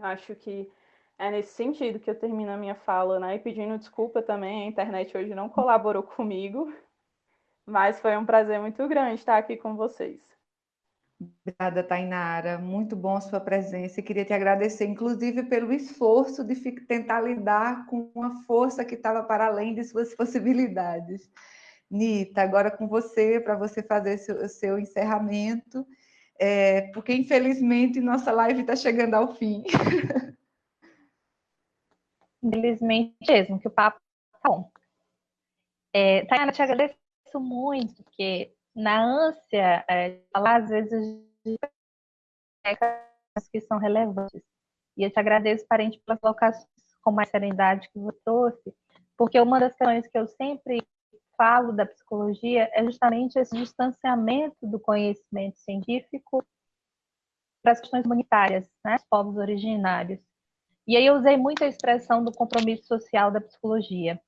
Acho que é nesse sentido que eu termino a minha fala, né? E pedindo desculpa também, a internet hoje não colaborou [LAUGHS] comigo, mas foi um prazer muito grande estar aqui com vocês. Obrigada, Tainara. Muito bom a sua presença. Queria te agradecer, inclusive, pelo esforço de tentar lidar com uma força que estava para além de suas [LAUGHS] possibilidades. Nita, agora com você, para você fazer o seu encerramento é, porque infelizmente nossa live está chegando ao fim. [LAUGHS] Infelizmente mesmo, que o papo tá bom. É, Tayana, te agradeço muito, porque na ânsia é, falar, às vezes, que são relevantes. E eu te agradeço, parente, pelas colocações com mais serenidade que você trouxe, porque uma das questões que eu sempre falo da psicologia é justamente esse distanciamento do conhecimento científico para as questões humanitárias, né, os povos originários. E aí eu usei muito a expressão do compromisso social da psicologia.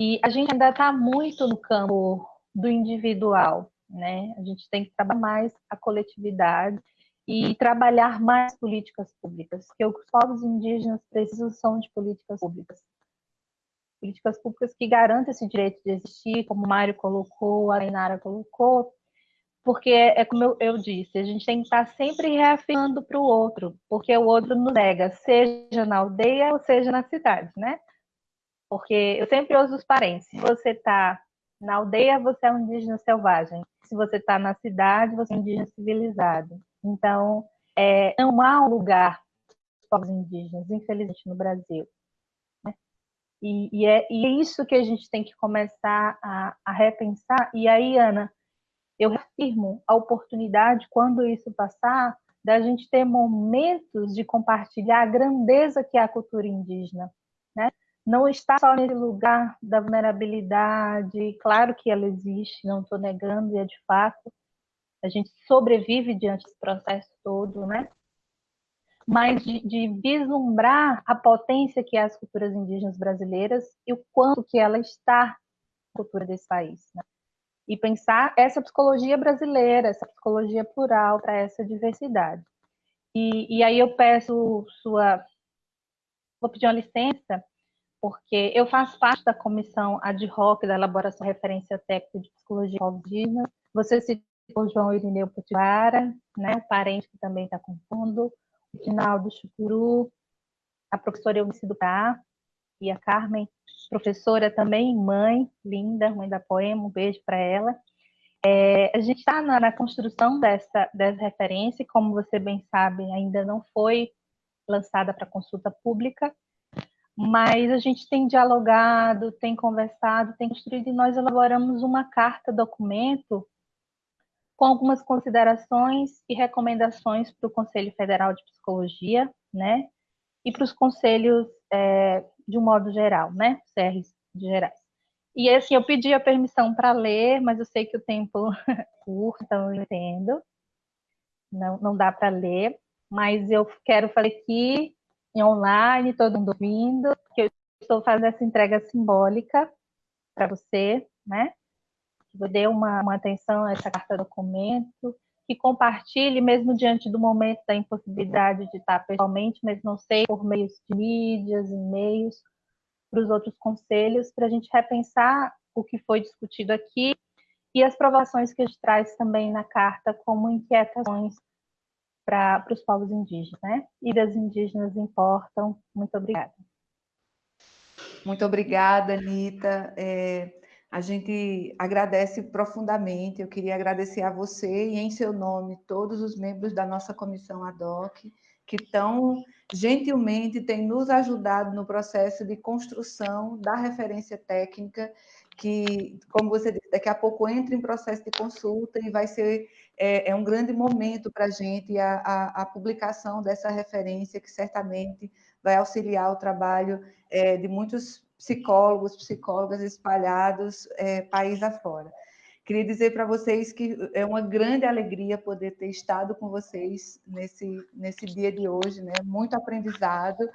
E a gente ainda está muito no campo do individual, né? A gente tem que trabalhar mais a coletividade e trabalhar mais políticas públicas, porque os povos indígenas precisam de políticas públicas políticas públicas que garantem esse direito de existir, como o Mário colocou, a Inara colocou, porque é, é como eu, eu, disse, a gente tem que estar sempre reafirmando para o outro, porque o outro nos nega, seja na aldeia ou seja na cidade, né? Porque eu sempre uso os parentes. Se você está na aldeia, você é um indígena selvagem. Se você está na cidade, você é um indígena civilizado. Então, é, não há um lugar para os povos indígenas, infelizmente, no Brasil. E, e, é, e é isso que a gente tem que começar a, a repensar. E aí, Ana, eu reafirmo a oportunidade, quando isso passar, da gente ter momentos de compartilhar a grandeza que é a cultura indígena, né? Não está só nesse lugar da vulnerabilidade, claro que ela existe, não estou negando, e é de fato, a gente sobrevive diante desse processo todo, né? Mas de, de, vislumbrar a potência que é as culturas indígenas brasileiras e o quanto que ela está na cultura desse país. Né? E pensar essa psicologia brasileira, essa psicologia plural para essa diversidade. E, e, aí eu peço sua... Vou pedir uma licença, porque eu faço parte da comissão ad hoc da elaboração de referência técnica de psicologia indígena. Você citou João Irineu Potiguara, né, o parente que também está compondo, o Finaldo Chucuru, a professora Eunice do e a Carmen, professora também, mãe, linda, mãe da poema, um beijo para ela. É, a gente está na, na, construção dessa, dessa referência, como você bem sabe, ainda não foi lançada para consulta pública, mas a gente tem dialogado, tem conversado, tem construído, e nós elaboramos uma carta documento com algumas considerações e recomendações para o Conselho Federal de Psicologia, né, e para os conselhos é, de um modo geral, né, CRs gerais. E assim, eu pedi a permissão para ler, mas eu sei que o tempo é [LAUGHS] curto, então eu entendo. Não, não dá para ler, mas eu quero fazer aqui em online, todo mundo ouvindo, que eu estou fazendo essa entrega simbólica para você, né? Que dê uma, uma atenção a essa carta documento, que compartilhe, mesmo diante do momento da impossibilidade de estar pessoalmente, mas não sei, por meios de mídias, e-mails, para os outros conselhos, para a gente repensar o que foi discutido aqui e as provações que a gente traz também na carta como inquietações para os povos indígenas, né? E das indígenas importam. Muito obrigada. Muito obrigada, Anitta. É, a gente agradece profundamente. Eu queria agradecer a você e, em seu nome, todos os membros da nossa comissão ad hoc que tão gentilmente têm nos ajudado no processo de construção da referência técnica, que, como você disse, daqui a pouco entra em processo de consulta e vai ser é, é um grande momento para a gente a, a, publicação dessa referência, que certamente vai auxiliar o trabalho é, de muitos psicólogos, psicólogas espalhados é, país afora. Queria dizer para vocês que é uma grande alegria poder ter estado com vocês nesse, nesse dia de hoje, né? Muito aprendizado.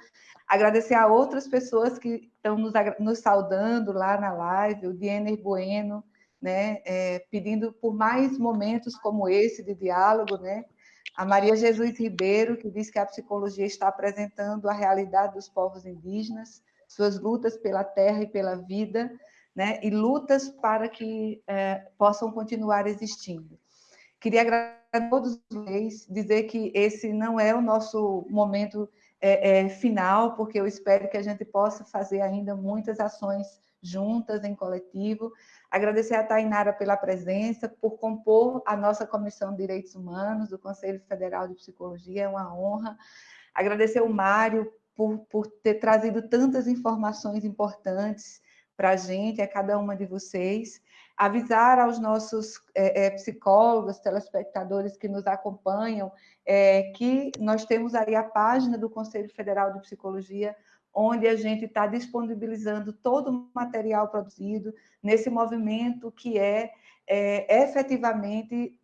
Agradecer a outras pessoas que estão nos, nos saudando lá na live, o Diener Bueno, né? É, pedindo por mais momentos como esse de diálogo, né? A Maria Jesus Ribeiro, que diz que a psicologia está apresentando a realidade dos povos indígenas, suas lutas pela terra e pela vida, né, e lutas para que é, possam continuar existindo. Queria agradecer a todos vocês, dizer que esse não é o nosso momento é, é, final, porque eu espero que a gente possa fazer ainda muitas ações juntas, em coletivo. Agradecer a Tainara pela presença, por compor a nossa Comissão de Direitos Humanos do Conselho Federal de Psicologia, é uma honra. Agradecer o Mário por, por ter trazido tantas informações importantes para a gente, a cada uma de vocês. Avisar aos nossos é, é, psicólogos, telespectadores que nos acompanham, é, que nós temos aí a página do Conselho Federal de Psicologia, onde a gente está disponibilizando todo o material produzido nesse movimento que é, é efetivamente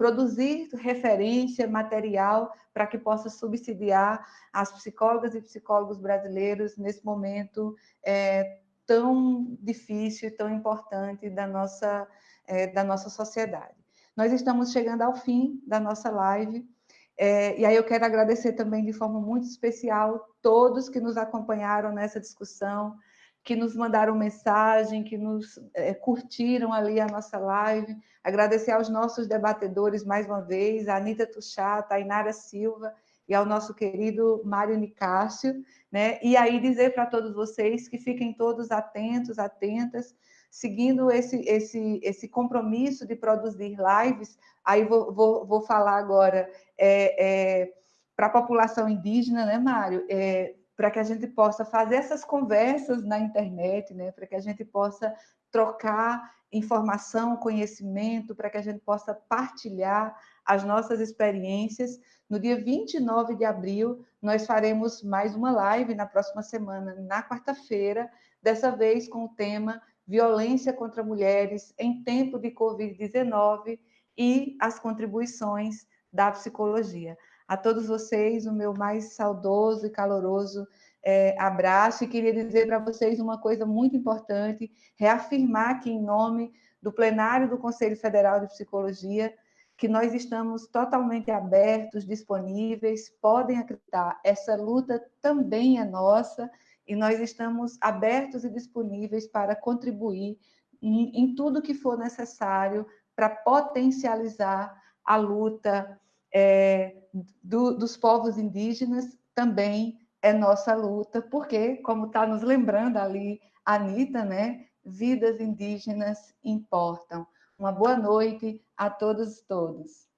produzir referência, material, para que possa subsidiar as psicólogas e psicólogos brasileiros nesse momento é, tão difícil e tão importante da nossa, é, da nossa sociedade. Nós estamos chegando ao fim da nossa live, é, e aí eu quero agradecer também de forma muito especial todos que nos acompanharam nessa discussão, que nos mandaram mensagem, que nos é, curtiram ali a nossa live. Agradecer aos nossos debatedores mais uma vez, a Anitta Tuchá, a Tainara Silva e ao nosso querido Mário Nicásio, né? E aí dizer para todos vocês que fiquem todos atentos, atentas, seguindo esse, esse, esse compromisso de produzir lives, aí vou, vou, vou falar agora é, é, para a população indígena, né, Mário? É, para que a gente possa fazer essas conversas na internet, né? para que a gente possa trocar informação, conhecimento, para que a gente possa partilhar as nossas experiências. No dia 29 de abril, nós faremos mais uma live na próxima semana, na quarta-feira, dessa vez com o tema Violência contra Mulheres em Tempo de Covid-19 e as contribuições da psicologia. A todos vocês, o meu mais saudoso e caloroso é, abraço. E queria dizer para vocês uma coisa muito importante, reafirmar aqui em nome do plenário do Conselho Federal de Psicologia que nós estamos totalmente abertos, disponíveis, podem acreditar, essa luta também é nossa e nós estamos abertos e disponíveis para contribuir em, em tudo que for necessário para potencializar a luta é, do, dos povos indígenas, também é nossa luta, porque, como está nos lembrando ali a Anitta, né, vidas indígenas importam. Uma boa noite a todos e todas.